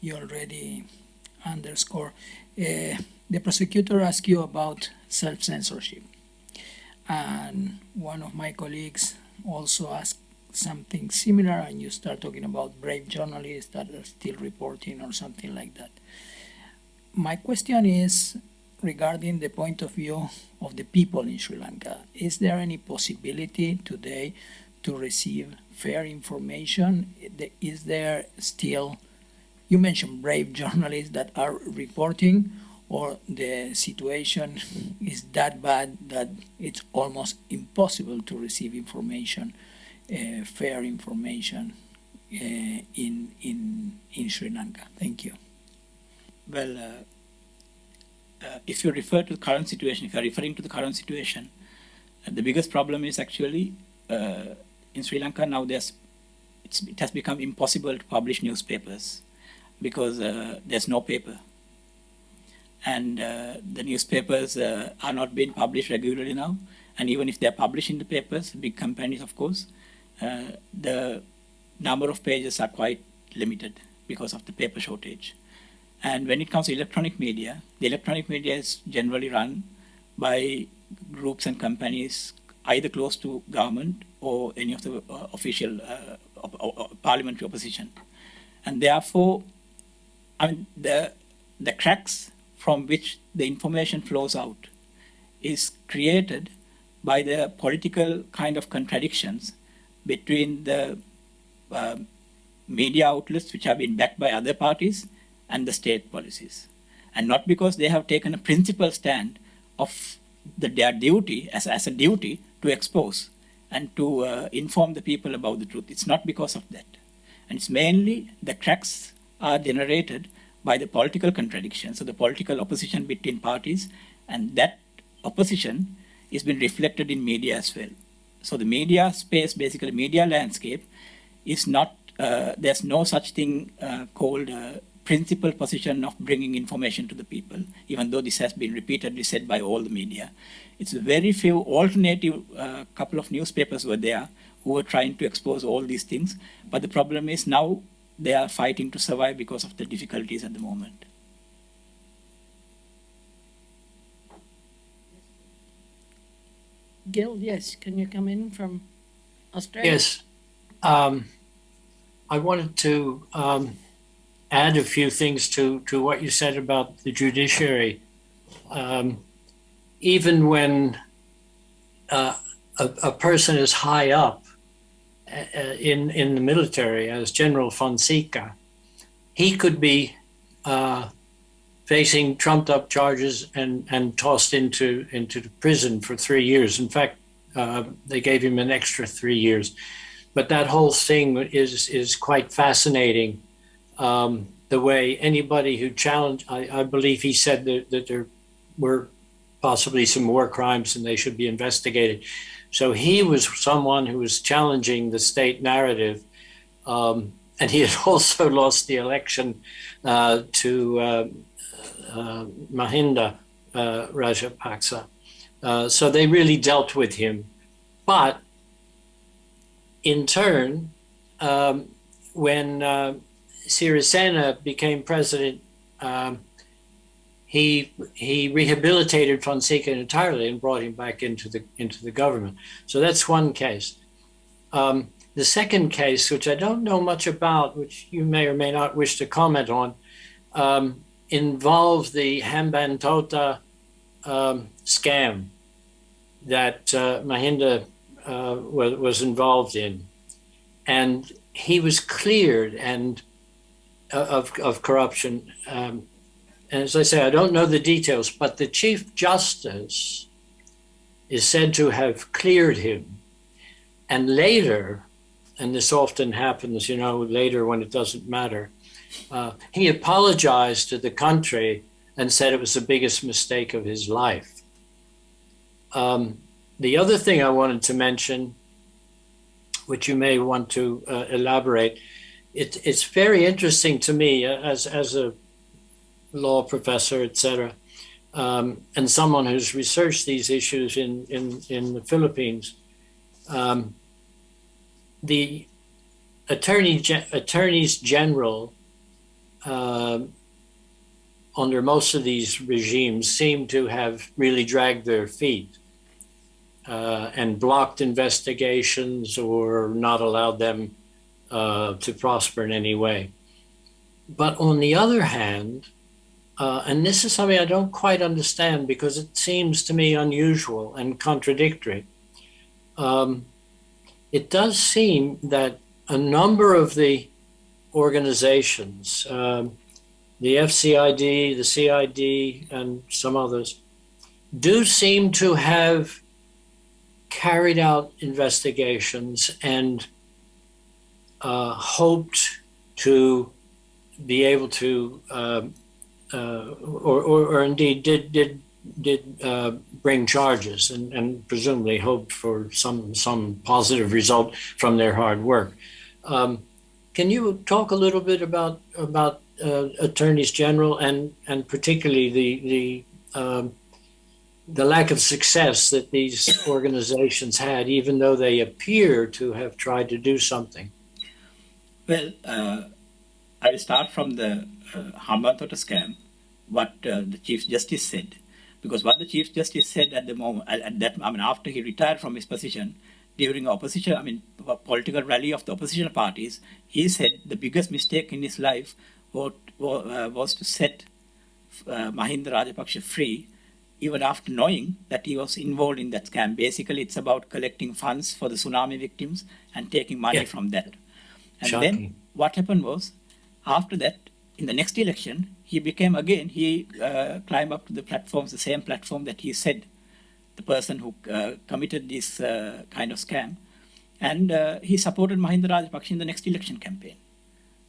you already underscore. Uh, the prosecutor asked you about self-censorship, and one of my colleagues also asked something similar and you start talking about brave journalists that are still reporting or something like that. My question is regarding the point of view of the people in Sri Lanka. Is there any possibility today to receive fair information? Is there still, you mentioned brave journalists that are reporting, or the situation is that bad that it's almost impossible to receive information? uh, fair information uh, in in in Sri Lanka. Thank you. Well, uh, uh, if you refer to the current situation, if you are referring to the current situation, uh, the biggest problem is actually uh, in Sri Lanka now. There's it has become impossible to publish newspapers because uh, there's no paper, and uh, the newspapers uh, are not being published regularly now. And even if they're published in the papers, big companies, of course, the number of pages are quite limited because of the paper shortage. And when it comes to electronic media, the electronic media is generally run by groups and companies either close to government or any of the uh, official uh, op- op- parliamentary opposition. And therefore, I mean, the, the cracks from which the information flows out is created by the political kind of contradictions between the uh, media outlets which have been backed by other parties and the state policies. And not because they have taken a principled stand of the, their duty as, as a duty to expose and to uh, inform the people about the truth. It's not because of that. And it's mainly the cracks are generated by the political contradiction, so the political opposition between parties, and that opposition is been reflected in media as well. So the media space, basically media landscape, is not, uh, there's no such thing uh, called a principal position of bringing information to the people, even though this has been repeatedly said by all the media. It's very few alternative uh, couple of newspapers were there who were trying to expose all these things. But the problem is now they are fighting to survive because of the difficulties at the moment. Gil, yes, can you come in from Australia? Yes. Um, I wanted to um, add a few things to, to what you said about the judiciary. Um, even when uh, a, a person is high up in, in the military, as General Fonseca, he could be uh, facing trumped up charges and, and tossed into, into prison for three years. In fact, uh, they gave him an extra three years. But that whole thing is, is quite fascinating. Um, the way anybody who challenged, I, I believe he said that, that there were possibly some war crimes and they should be investigated. So he was someone who was challenging the state narrative. Um, and he had also lost the election uh, to uh, uh, Mahinda uh, Rajapaksa. Uh, so they really dealt with him. But in turn, um, when uh, Sirisena became president, um, he he rehabilitated Fonseca entirely and brought him back into the into the government. So that's one case. Um, the second case, which I don't know much about, which you may or may not wish to comment on, um, involved the Hambantota um, scam that uh, Mahinda uh, was, was involved in, and he was cleared and uh, of of corruption. Um, and as I say, I don't know the details, but the Chief Justice is said to have cleared him. And later, and this often happens, you know, later when it doesn't matter, uh, he apologized to the country and said it was the biggest mistake of his life. Um, the other thing I wanted to mention, which you may want to uh, elaborate, it, it's very interesting to me uh, as, as a law professor, etc., um, and someone who's researched these issues in, in, in the Philippines. Um, the attorney attorneys general uh, under most of these regimes seem to have really dragged their feet uh, and blocked investigations or not allowed them uh, to prosper in any way. But on the other hand, uh, and this is something I don't quite understand because it seems to me unusual and contradictory. Um, it does seem that a number of the organizations, um, the FCID, the CID, and some others, do seem to have carried out investigations and uh, hoped to be able to um, uh, or, or, or, indeed did did did uh, bring charges and, and presumably hoped for some some positive result from their hard work. Um, can you talk a little bit about about uh, attorneys general and and particularly the the um, the lack of success that these organizations had, even though they appear to have tried to do something? Well, uh, I start from the uh, Hambantota scam, what uh, the Chief Justice said. Because what the Chief Justice said at the moment, at that, I mean, after he retired from his position, during opposition, I mean, political rally of the opposition parties, he said the biggest mistake in his life was, uh, was to set uh, Mahinda Rajapaksa free, even after knowing that he was involved in that scam. Basically, it's about collecting funds for the tsunami victims and taking money Yeah. from that. And Shocking. then what happened was, after that, in the next election, he became again, he uh, climbed up to the platforms, the same platform that he said, the person who uh, committed this uh, kind of scam, and uh, he supported Mahinda Rajapaksa in the next election campaign.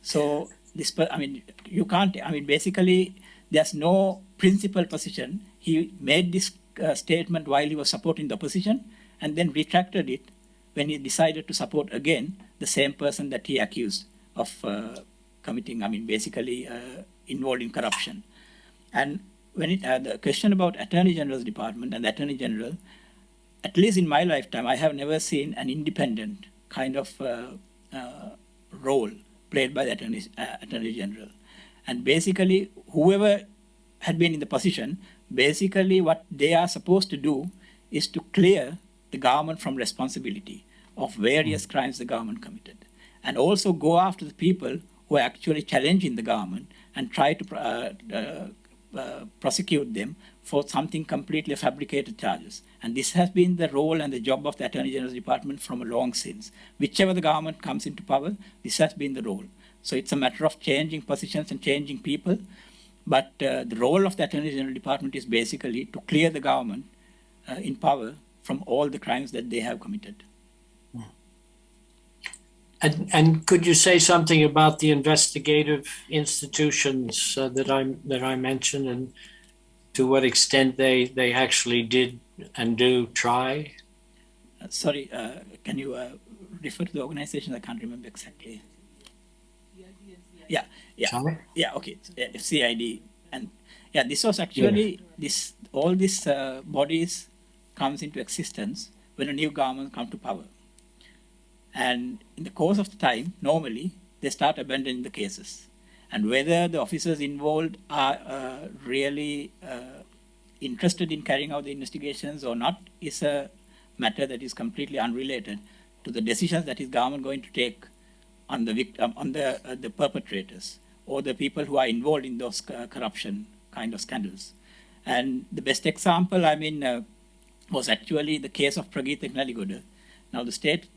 So this, I mean, you can't. I mean, basically, there's no principal position. He made this uh, statement while he was supporting the opposition, and then retracted it when he decided to support again the same person that he accused of uh, committing. I mean, basically uh, involved in corruption. And when it uh, the question about Attorney General's department and the Attorney General, at least in my lifetime, I have never seen an independent kind of uh, uh, role played by the Attorney, uh, Attorney General. And basically, whoever had been in the position, basically what they are supposed to do is to clear the government from responsibility of various crimes the government committed. And also go after the people who are actually challenging the government and try to uh, uh, uh, prosecute them for something completely fabricated charges. And this has been the role and the job of the Attorney General's Department from a long since. Whichever the government comes into power, this has been the role. So it's a matter of changing positions and changing people. But uh, the role of the Attorney General Department is basically to clear the government uh, in power from all the crimes that they have committed. And, and could you say something about the investigative institutions uh, that I that I mentioned, and to what extent they they actually did and do try? Uh, sorry, uh, can you uh, refer to the organization? I can't remember exactly. Yeah, yeah, Sorry? yeah. Okay, CID and yeah, this was actually this all these uh, bodies comes into existence when a new government come to power, and in the course of the time, normally they start abandoning the cases, and whether the officers involved are uh, really uh, interested in carrying out the investigations or not is a matter that is completely unrelated to the decisions that is government going to take on the victim, on the uh, the perpetrators or the people who are involved in those uh, corruption kind of scandals. And the best example, I mean, uh, was actually the case of Prageeth Ekneligoda. Now, the state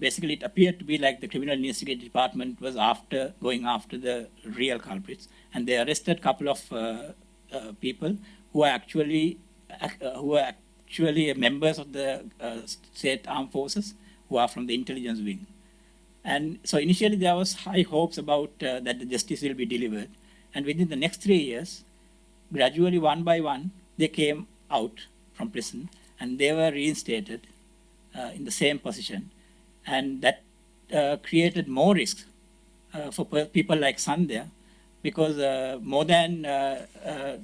basically it appeared to be like the criminal investigation department was after going after the real culprits, and they arrested a couple of uh, uh, people who are actually uh, who are actually members of the uh, state armed forces who are from the intelligence wing. And so initially there was high hopes about uh, that the justice will be delivered. And within the next three years, gradually one by one, they came out from prison and they were reinstated uh, in the same position. And that uh, created more risk uh, for people like Sandhya because uh, more than uh,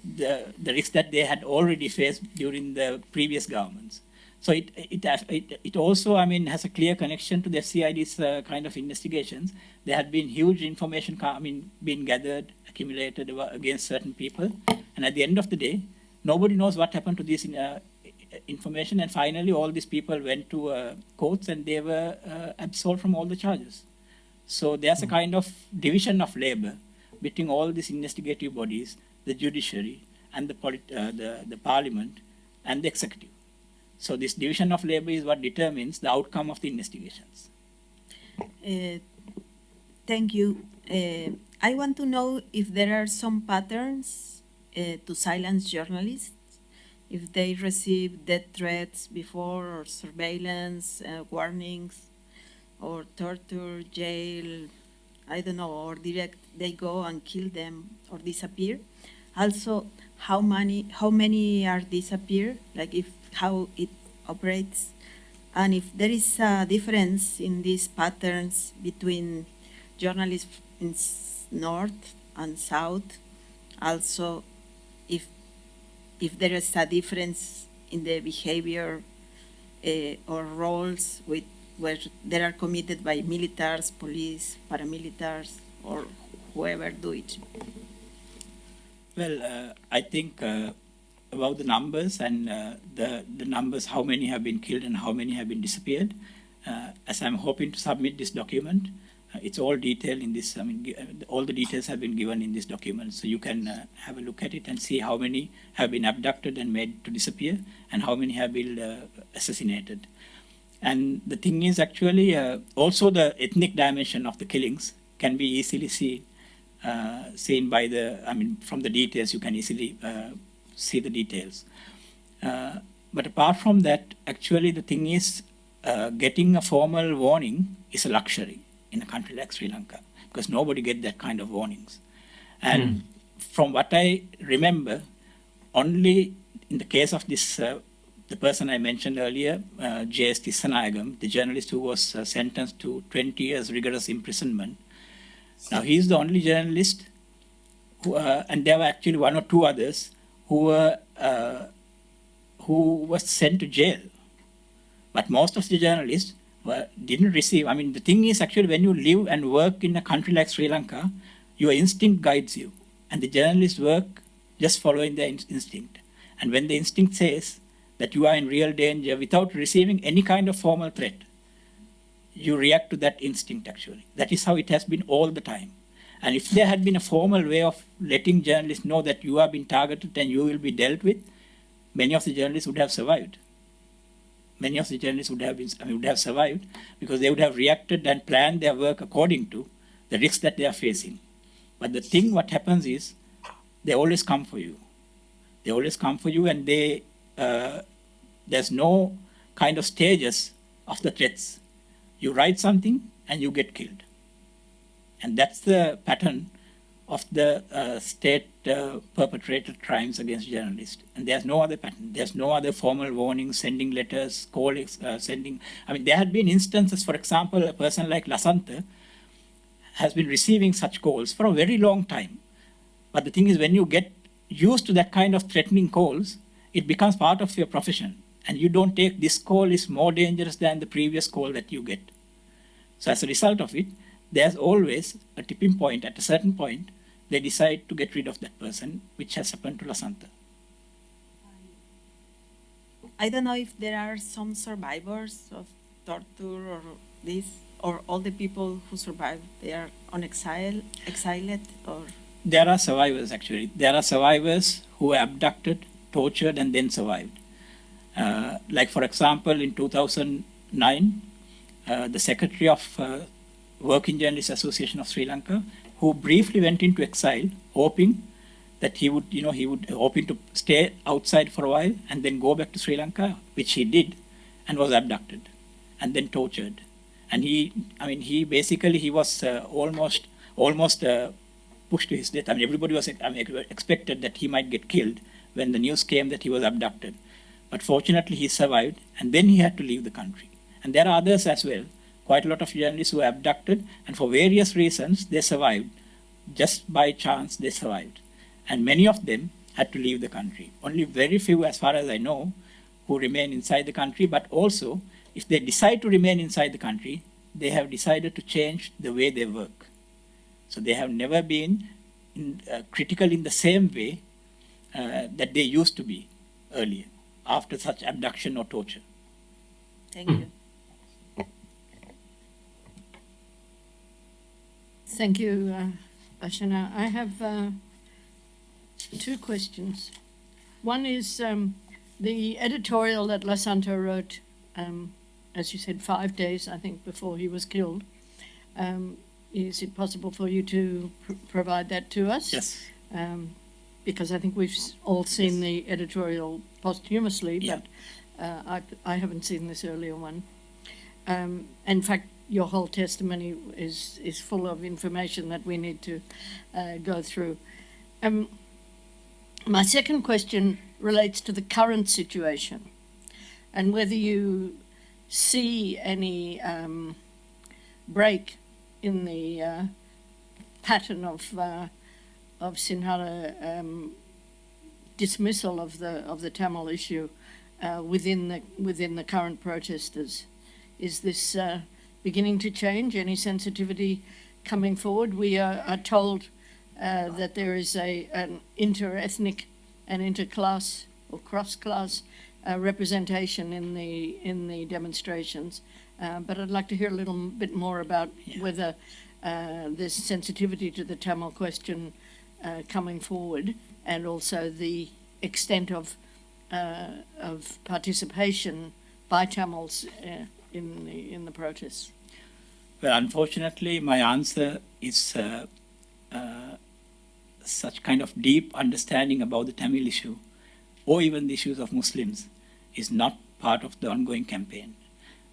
the, the risk that they had already faced during the previous governments. So it, it, it, it also, I mean, has a clear connection to the CID's kind of investigations. There had been huge information, I mean, being gathered, accumulated against certain people. And at the end of the day, nobody knows what happened to uh, information. And finally, all these people went to uh, courts and they were uh, absolved from all the charges. So there's a kind of division of labor between all these investigative bodies, the judiciary, and the, polit- uh, the, the parliament, and the executive. So this division of labor is what determines the outcome of the investigations. Uh, Thank you. Uh, I want to know if there are some patterns uh, to silence journalists, if they receive death threats before, or surveillance, uh, warnings, or torture, jail, I don't know, or direct they go and kill them or disappear. Also, how many how many are disappear? Like if how it operates, and if there is a difference in these patterns between journalists in north and south. Also, if if there is a difference in the behavior uh, or roles with where they are committed by militaries, police, paramilitaries, or whoever do it. Well, uh, I think uh, about the numbers and uh, the, the numbers, how many have been killed and how many have been disappeared. Uh, as I'm hoping to submit this document, it's all detailed in this. I mean, all the details have been given in this document, so you can uh, have a look at it and see how many have been abducted and made to disappear, and how many have been uh, assassinated. And the thing is actually uh, also the ethnic dimension of the killings can be easily seen uh, seen by the I mean from the details you can easily uh, see the details. Uh, but apart from that, actually the thing is getting a formal warning is a luxury in a country like Sri Lanka because nobody get that kind of warnings. And from what I remember, only in the case of this, uh, the person I mentioned earlier, uh, J.S. Tissanayagam, the journalist who was uh, sentenced to 20 years rigorous imprisonment. Now, he's the only journalist, who, uh, and there were actually one or two others who were uh, who was sent to jail. But most of the journalists didn't receive. I mean, the thing is actually when you live and work in a country like Sri Lanka, your instinct guides you, and the journalists work just following their in- instinct. And when the instinct says that you are in real danger without receiving any kind of formal threat, you react to that instinct actually. That is how it has been all the time. And if there had been a formal way of letting journalists know that you have been targeted and you will be dealt with, many of the journalists would have survived. Many of the journalists would have been, I mean, would have survived because they would have reacted and planned their work according to the risks that they are facing. But the thing, what happens is, they always come for you. They always come for you, and they uh, there's no kind of stages of the threats. You write something and you get killed, and that's the pattern of the uh, state uh, perpetrated crimes against journalists. And there's no other pattern. There's no other formal warning, sending letters, calling, uh, sending. I mean, there had been instances, for example, a person like Lasantha has been receiving such calls for a very long time. But the thing is, when you get used to that kind of threatening calls, it becomes part of your profession. And you don't take this call is more dangerous than the previous call that you get. So as a result of it, there's always a tipping point. At a certain point, they decide to get rid of that person, which has happened to Lasantha. I don't know if there are some survivors of torture or this, or all the people who survived, they are on exile, exiled, or There are survivors actually. There are survivors who were abducted, tortured, and then survived. Uh, like for example, in 2009, uh, the secretary of uh, Working Journalists Association of Sri Lanka, who briefly went into exile, hoping that he would, you know, he would hoping to stay outside for a while and then go back to Sri Lanka, which he did, and was abducted and then tortured. And he, I mean, he basically he was uh, almost almost uh, pushed to his death. I mean, everybody was I mean, expected that he might get killed when the news came that he was abducted. But fortunately, he survived, and then he had to leave the country. And there are others as well. Quite a lot of journalists who were abducted, and for various reasons, they survived. Just by chance, they survived. And many of them had to leave the country. Only very few, as far as I know, who remain inside the country, but also, if they decide to remain inside the country, they have decided to change the way they work. So they have never been in, uh, critical in the same way uh, that they used to be earlier after such abduction or torture. thank you. Thank you, uh, Ashana. I have uh, two questions. One is um, the editorial that Lasantha wrote, um, as you said, five days, I think, before he was killed. Um, is it possible for you to pr- provide that to us? Yes. Um, because I think we've all seen the editorial posthumously, Yeah. but uh, I, I haven't seen this earlier one. Um, in fact, your whole testimony is, is full of information that we need to uh, go through. Um, my second question relates to the current situation and whether you see any um, break in the uh, pattern of uh, of Sinhala um, dismissal of the of the Tamil issue uh, within the within the current protesters. Is this uh, beginning to change? Any sensitivity coming forward? We are, are told uh, that there is a an inter-ethnic and inter-class or cross-class uh, representation in the in the demonstrations. Uh, but I'd like to hear a little bit more about whether uh, there's sensitivity to the Tamil question uh, coming forward, and also the extent of uh, of participation by Tamils uh, in the, in the protests? Well, unfortunately, my answer is uh, uh, such kind of deep understanding about the Tamil issue, or even the issues of Muslims, is not part of the ongoing campaign.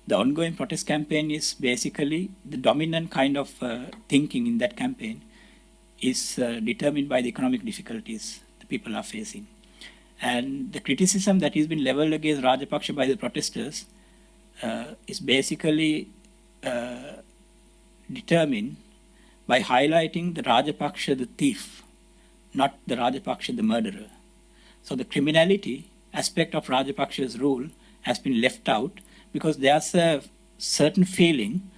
The ongoing protest campaign is basically the dominant kind of uh, thinking in that campaign is uh, determined by the economic difficulties the people are facing. And the criticism that has been leveled against Rajapaksa by the protesters is basically uh, determined by highlighting the Rajapaksha the thief, not the Rajapaksha the murderer. So the criminality aspect of Rajapaksha's rule has been left out because there's a certain feeling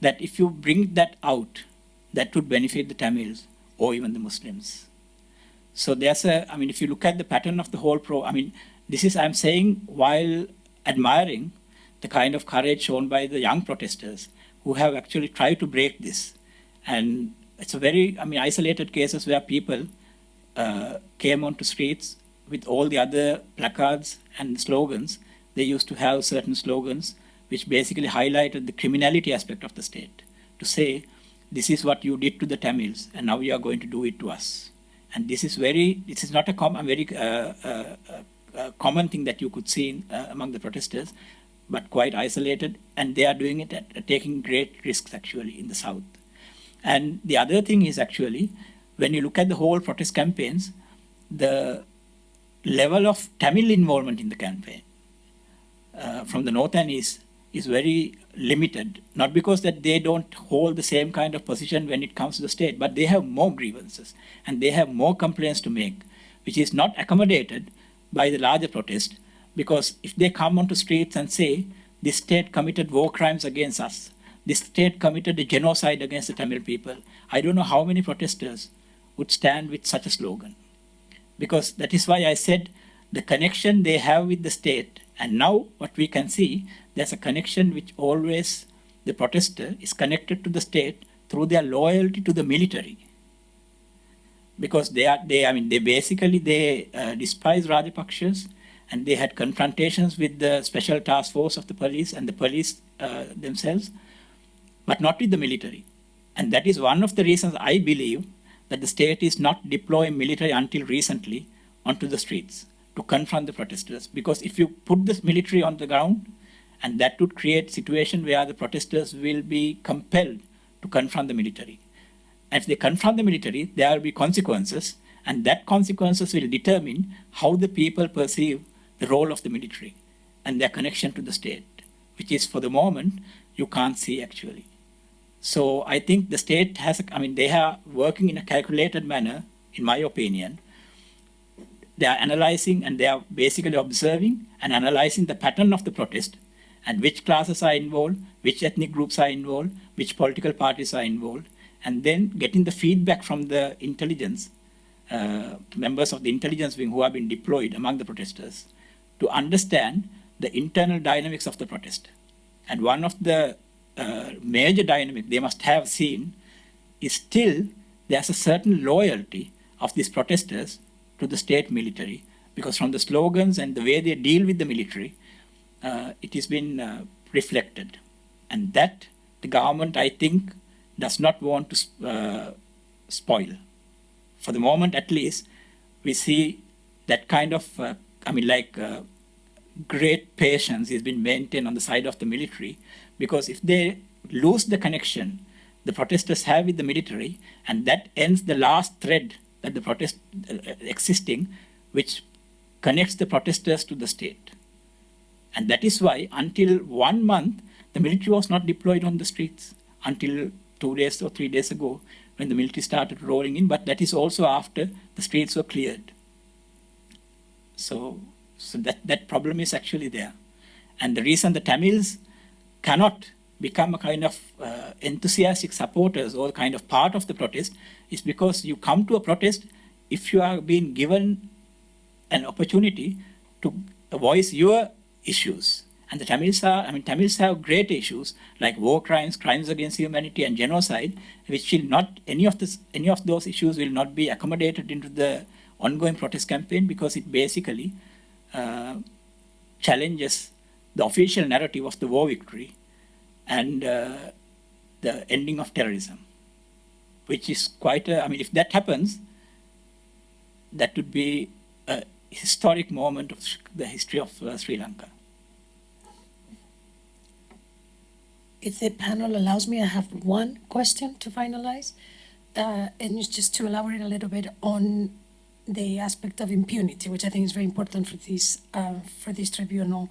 that if you bring that out, that would benefit the Tamils or even the Muslims. So there's a, I mean, if you look at the pattern of the whole pro, I mean, this is, I'm saying, while admiring the kind of courage shown by the young protesters who have actually tried to break this. And it's a very, I mean, isolated cases where people uh, came onto streets with all the other placards and slogans. They used to have certain slogans which basically highlighted the criminality aspect of the state to say, this is what you did to the Tamils, and now you are going to do it to us. And this is very, this is not a, com- a very uh, uh, uh, common thing that you could see in, uh, among the protesters, but quite isolated, and they are doing it at, taking great risks actually in the south. And the other thing is actually, when you look at the whole protest campaigns, the level of Tamil involvement in the campaign uh, from the north and east is very limited. Not because that they don't hold the same kind of position when it comes to the state, but they have more grievances and they have more complaints to make, which is not accommodated by the larger protest. Because if they come onto streets and say, this state committed war crimes against us, this state committed a genocide against the Tamil people, I don't know how many protesters would stand with such a slogan. Because that is why I said the connection they have with the state, and now what we can see, there's a connection which always the protester is connected to the state through their loyalty to the military. Because they are, they, I mean, they basically they uh, despise Rajapakshas, and they had confrontations with the special task force of the police and the police uh, themselves, but not with the military. And that is one of the reasons I believe that the state is not deploying military until recently onto the streets to confront the protesters. Because if you put the military on the ground, and that would create situation where the protesters will be compelled to confront the military. And if they confront the military, there will be consequences, and that consequences will determine how the people perceive the role of the military and their connection to the state, which is for the moment you can't see actually. So I think the state has, I mean, they are working in a calculated manner, in my opinion. They are analyzing and they are basically observing and analyzing the pattern of the protest and which classes are involved, which ethnic groups are involved, which political parties are involved, and then getting the feedback from the intelligence, uh, members of the intelligence wing who have been deployed among the protesters to understand the internal dynamics of the protest. And one of the uh, major dynamic they must have seen is still there's a certain loyalty of these protesters to the state military because from the slogans and the way they deal with the military, uh, it has been uh, reflected. And that the government, I think, does not want to uh, spoil. For the moment, at least, we see that kind of, uh, I mean, like uh, great patience is been maintained on the side of the military because if they lose the connection the protesters have with the military and that ends the last thread that the protest uh, existing which connects the protesters to the state. And that is why until one month the military was not deployed on the streets until two days or three days ago when the military started rolling in but that is also after the streets were cleared so so that, that problem is actually there. And the reason the Tamils cannot become a kind of uh, enthusiastic supporters or kind of part of the protest is because you come to a protest if you are being given an opportunity to voice your issues. And the Tamils are, I mean, Tamils have great issues like war crimes, crimes against humanity, and genocide, which will not, any of, this, any of those issues will not be accommodated into the ongoing protest campaign because it basically uh, challenges the official narrative of the war victory and uh, the ending of terrorism, which is quite a, I mean, if that happens, that would be a historic moment of the history of uh, Sri Lanka. If the panel allows me, I have one question to finalize. Uh, and it's just to elaborate a little bit on the aspect of impunity, which I think is very important for this, uh, for this tribunal.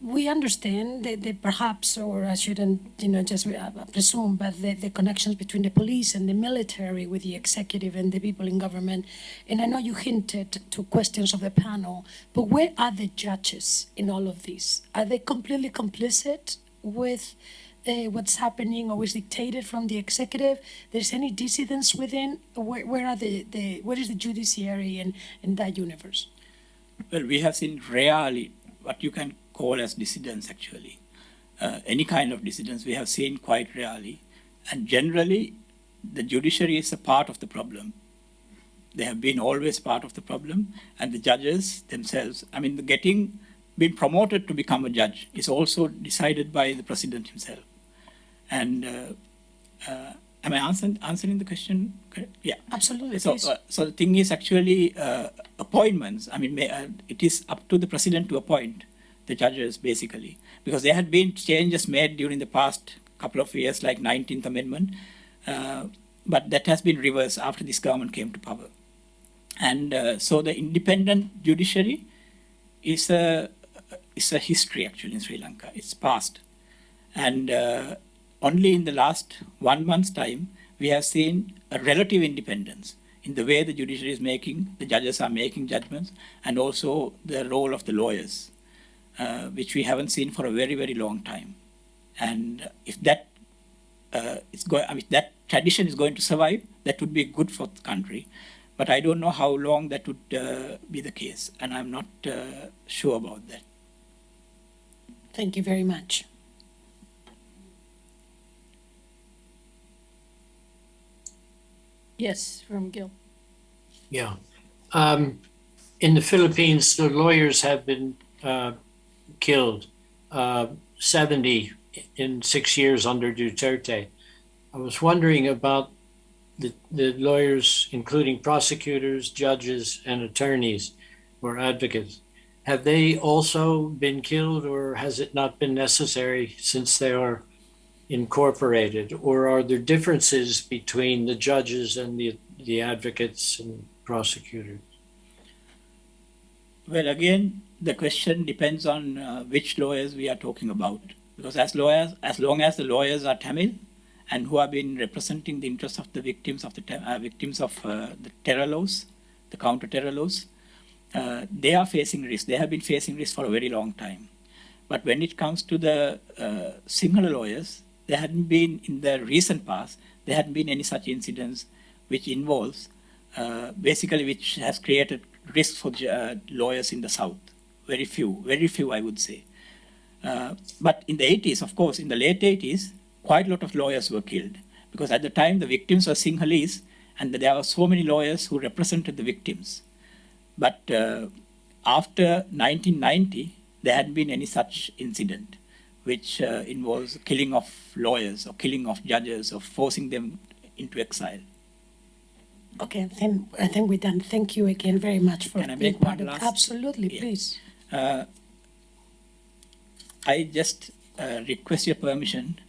We understand that, that perhaps, or I shouldn't, you know, just uh, presume, but the, the connections between the police and the military with the executive and the people in government. And I know you hinted to questions of the panel, but where are the judges in all of this? Are they completely complicit with uh, what's happening or is dictated from the executive? There's any dissidence within? Where, where are the, the where is the judiciary in, in that universe? Well, we have seen rarely what you can call as dissidents actually. Uh, any kind of dissidents we have seen quite rarely. And generally, the judiciary is a part of the problem. They have been always part of the problem. And the judges themselves, I mean, the getting, being promoted to become a judge is also decided by the president himself. And uh, uh, am I answering, answering the question? correct? Yeah. Absolutely. So, uh, so the thing is actually uh, appointments. I mean, may, uh, it is up to the president to appoint the judges, basically, because there had been changes made during the past couple of years, like 19th Amendment, uh, but that has been reversed after this government came to power. And uh, so the independent judiciary is a is a history actually in Sri Lanka. It's past, and uh, only in the last one month's time we have seen a relative independence in the way the judiciary is making, the judges are making judgments, and also the role of the lawyers, uh, which we haven't seen for a very, very long time. And if that uh, is I mean, that tradition is going to survive, that would be good for the country. But I don't know how long that would uh, be the case, and I'm not uh, sure about that. Thank you very much. Yes, from Gil. Yeah. Um, in the Philippines, the lawyers have been uh, killed, uh, 70 in six years under Duterte. I was wondering about the, the lawyers, including prosecutors, judges, and attorneys or advocates. Have they also been killed, or has it not been necessary since they are incorporated? Or are there differences between the judges and the, the advocates and prosecutors? Well, again, the question depends on uh, which lawyers we are talking about. Because as lawyers, as long as the lawyers are Tamil and who have been representing the interests of the victims of the uh, victims of uh, the terror laws, the counter-terror laws, uh, they are facing risk. They have been facing risk for a very long time. But when it comes to the uh, Sinhala lawyers, there hadn't been in the recent past. There hadn't been any such incidents which involves uh, basically which has created risk for uh, lawyers in the south. Very few, very few, I would say. Uh, but in the 80s, of course, in the late 80s, quite a lot of lawyers were killed because at the time the victims were Sinhalese and there were so many lawyers who represented the victims. But uh, after 1990, there hadn't been any such incident which uh, involves killing of lawyers or killing of judges or forcing them into exile. Okay, then I think we're done. Thank you again very much for Can I make part one of last- Absolutely, Yeah. please. Uh, I just uh, request your permission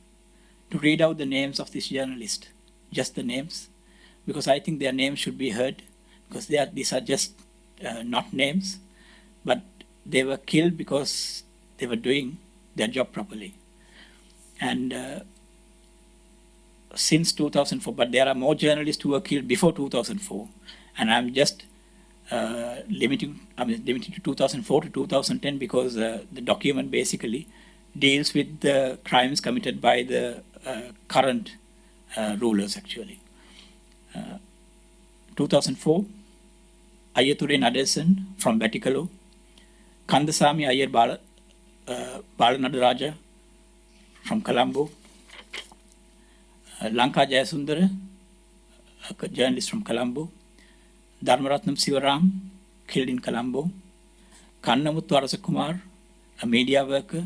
to read out the names of this journalist, just the names, because I think their names should be heard, because they are, these are just uh, not names, but they were killed because they were doing their job properly. And uh, since 2004, but there are more journalists who were killed before 2004, and I'm just uh, limiting, I mean, limiting to 2004 to 2010 because uh, the document basically deals with the crimes committed by the uh, current uh, rulers actually. Uh, 2004, Aiyathurai Nadesan from Batticaloa, Kandasamy Ayer Bala, uh, Balanadaraja from Colombo, uh, Lanka Jayasundara, a journalist from Colombo, Dharmaratnam Sivaram, killed in Colombo. Kannamuthu Arasakumar, a media worker,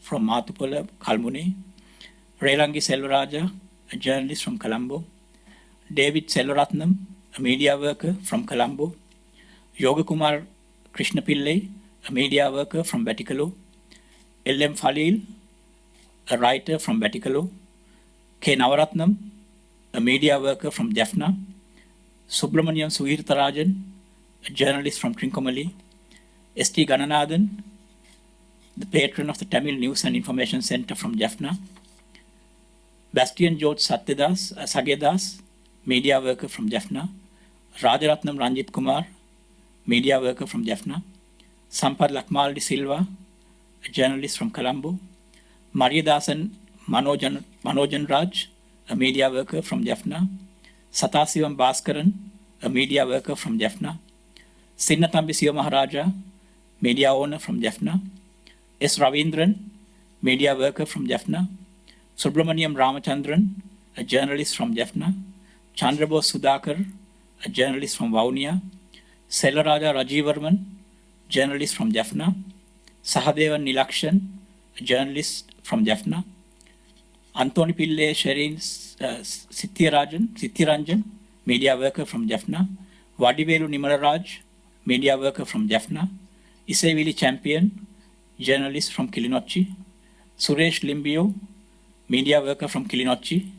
from Matupala, Kalmunai, Relangi Selvaraja, a journalist from Colombo, David Selvaratnam, a media worker from Colombo, Yogakumar Krishnapillai, a media worker from Batticaloa, L.M. Falil, a writer from Batticaloa, K. Navaratnam, a media worker from Jaffna, Subramaniam Suhirtarajan, a journalist from Trincomalee, S.T. Gananathan, the patron of the Tamil News and Information Center from Jaffna, Bastian George Satyadas, uh, Sagedas, media worker from Jaffna, Rajaratnam Ranjit Kumar, media worker from Jaffna, Sampath Lakmal Silva, a journalist from Colombo, Mariadasan Manojan, Manojan Raj, a media worker from Jaffna, Satasivam Bhaskaran, a media worker from Jaffna, Sinnatambi Siva Maharaja, media owner from Jaffna, S. Ravindran, media worker from Jaffna, Subramaniam Ramachandran, a journalist from Jaffna, Chandrabose Sudhakar, a journalist from Vavuniya, Selaraja Rajivarman, journalist from Jaffna, Sahadevan Nilakshan, a journalist from Jaffna, Anthony Pille Sherin uh, Sithiranjan, media worker from Jaffna, Vadivelu Nimalaraj, media worker from Jaffna, Isevili Champion, journalist from Kilinochchi, Suresh Limbio, media worker from Kilinochchi,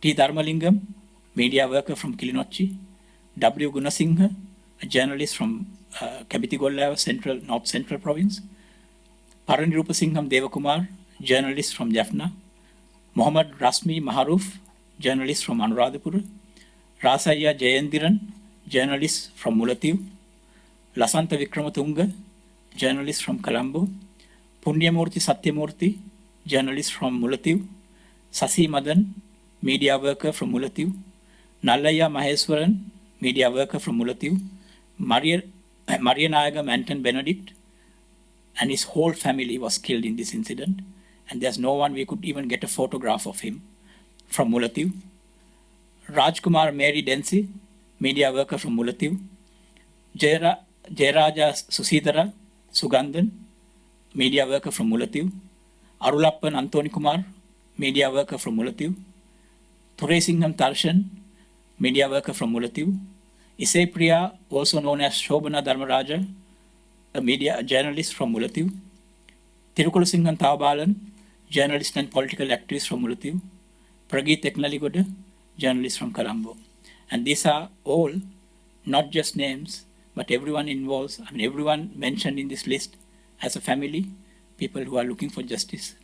T. Dharmalingam, media worker from Kilinochchi, W. Gunasinghe, a journalist from uh, Kebithigollewa, Central, North Central Province, Paranirupasingham Devakumar, journalist from Jaffna, Muhammad Rasmi Maharuf, journalist from Anuradhapura, Rasaya Jayendiran, journalist from Mullaitivu, Lasantha Wickrematunge, journalist from Colombo, Punyamurti Satyamurti, journalist from Mullaitivu, Sasi Madan, media worker from Mullaitivu, Nallaya Maheswaran, media worker from Mullaitivu, Maria, Maria Nayagam Anton Benedict, and his whole family was killed in this incident. And there's no one we could even get a photograph of him from Mullaitivu. Rajkumar Mary Densi, media worker from Mullaitivu. Jayaraja Susidara Sugandan, media worker from Mullaitivu. Arulappan Antoni Kumar, media worker from Mullaitivu. Thuresingham Tarshan, media worker from Mullaitivu. Isai Priya, also known as Shobana Dharmaraja, a media journalist from Mullaitivu. Tirukulasingham Tavabalan, journalist and political activist from Mullaitivu. Prageeth Ekneligoda, journalist from Colombo. And these are all not just names, but everyone involved, I mean, everyone mentioned in this list as a family, people who are looking for justice,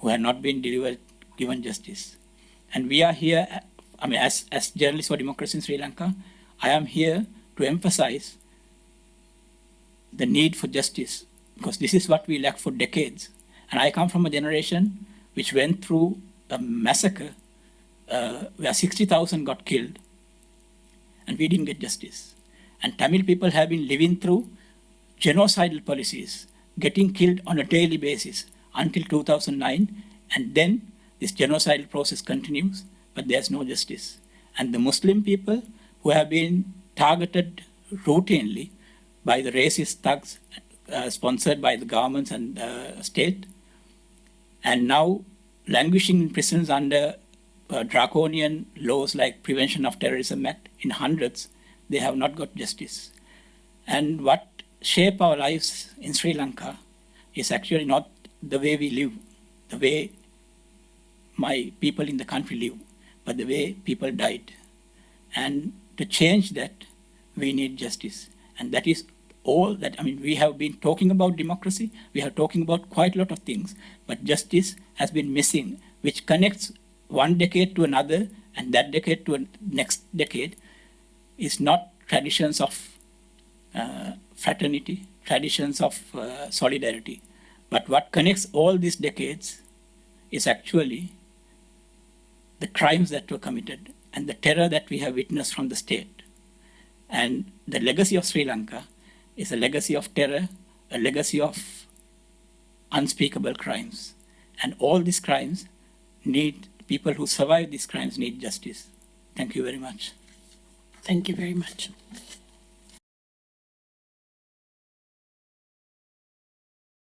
who have not been delivered, given justice. And we are here, I mean, as, as journalists for democracy in Sri Lanka, I am here to emphasize the need for justice, because this is what we lack for decades. And I come from a generation which went through a massacre uh, where 60,000 got killed, and we didn't get justice. And Tamil people have been living through genocidal policies, getting killed on a daily basis until 2009, and then this genocidal process continues, but there's no justice. And the Muslim people who have been targeted routinely by the racist thugs uh, sponsored by the governments and uh, state, and now languishing in prisons under uh, draconian laws like Prevention of Terrorism Act in hundreds, they have not got justice. And what shape our lives in Sri Lanka is actually not the way we live, the way my people in the country live, but the way people died. And to change that, we need justice. And that is all that, I mean, we have been talking about democracy, we are talking about quite a lot of things, but justice has been missing, which connects one decade to another and that decade to next decade is not traditions of uh, fraternity, traditions of uh, solidarity. But what connects all these decades is actually the crimes that were committed and the terror that we have witnessed from the state. And the legacy of Sri Lanka is a legacy of terror, a legacy of unspeakable crimes. And all these crimes need, people who survive these crimes need justice. Thank you very much. Thank you very much.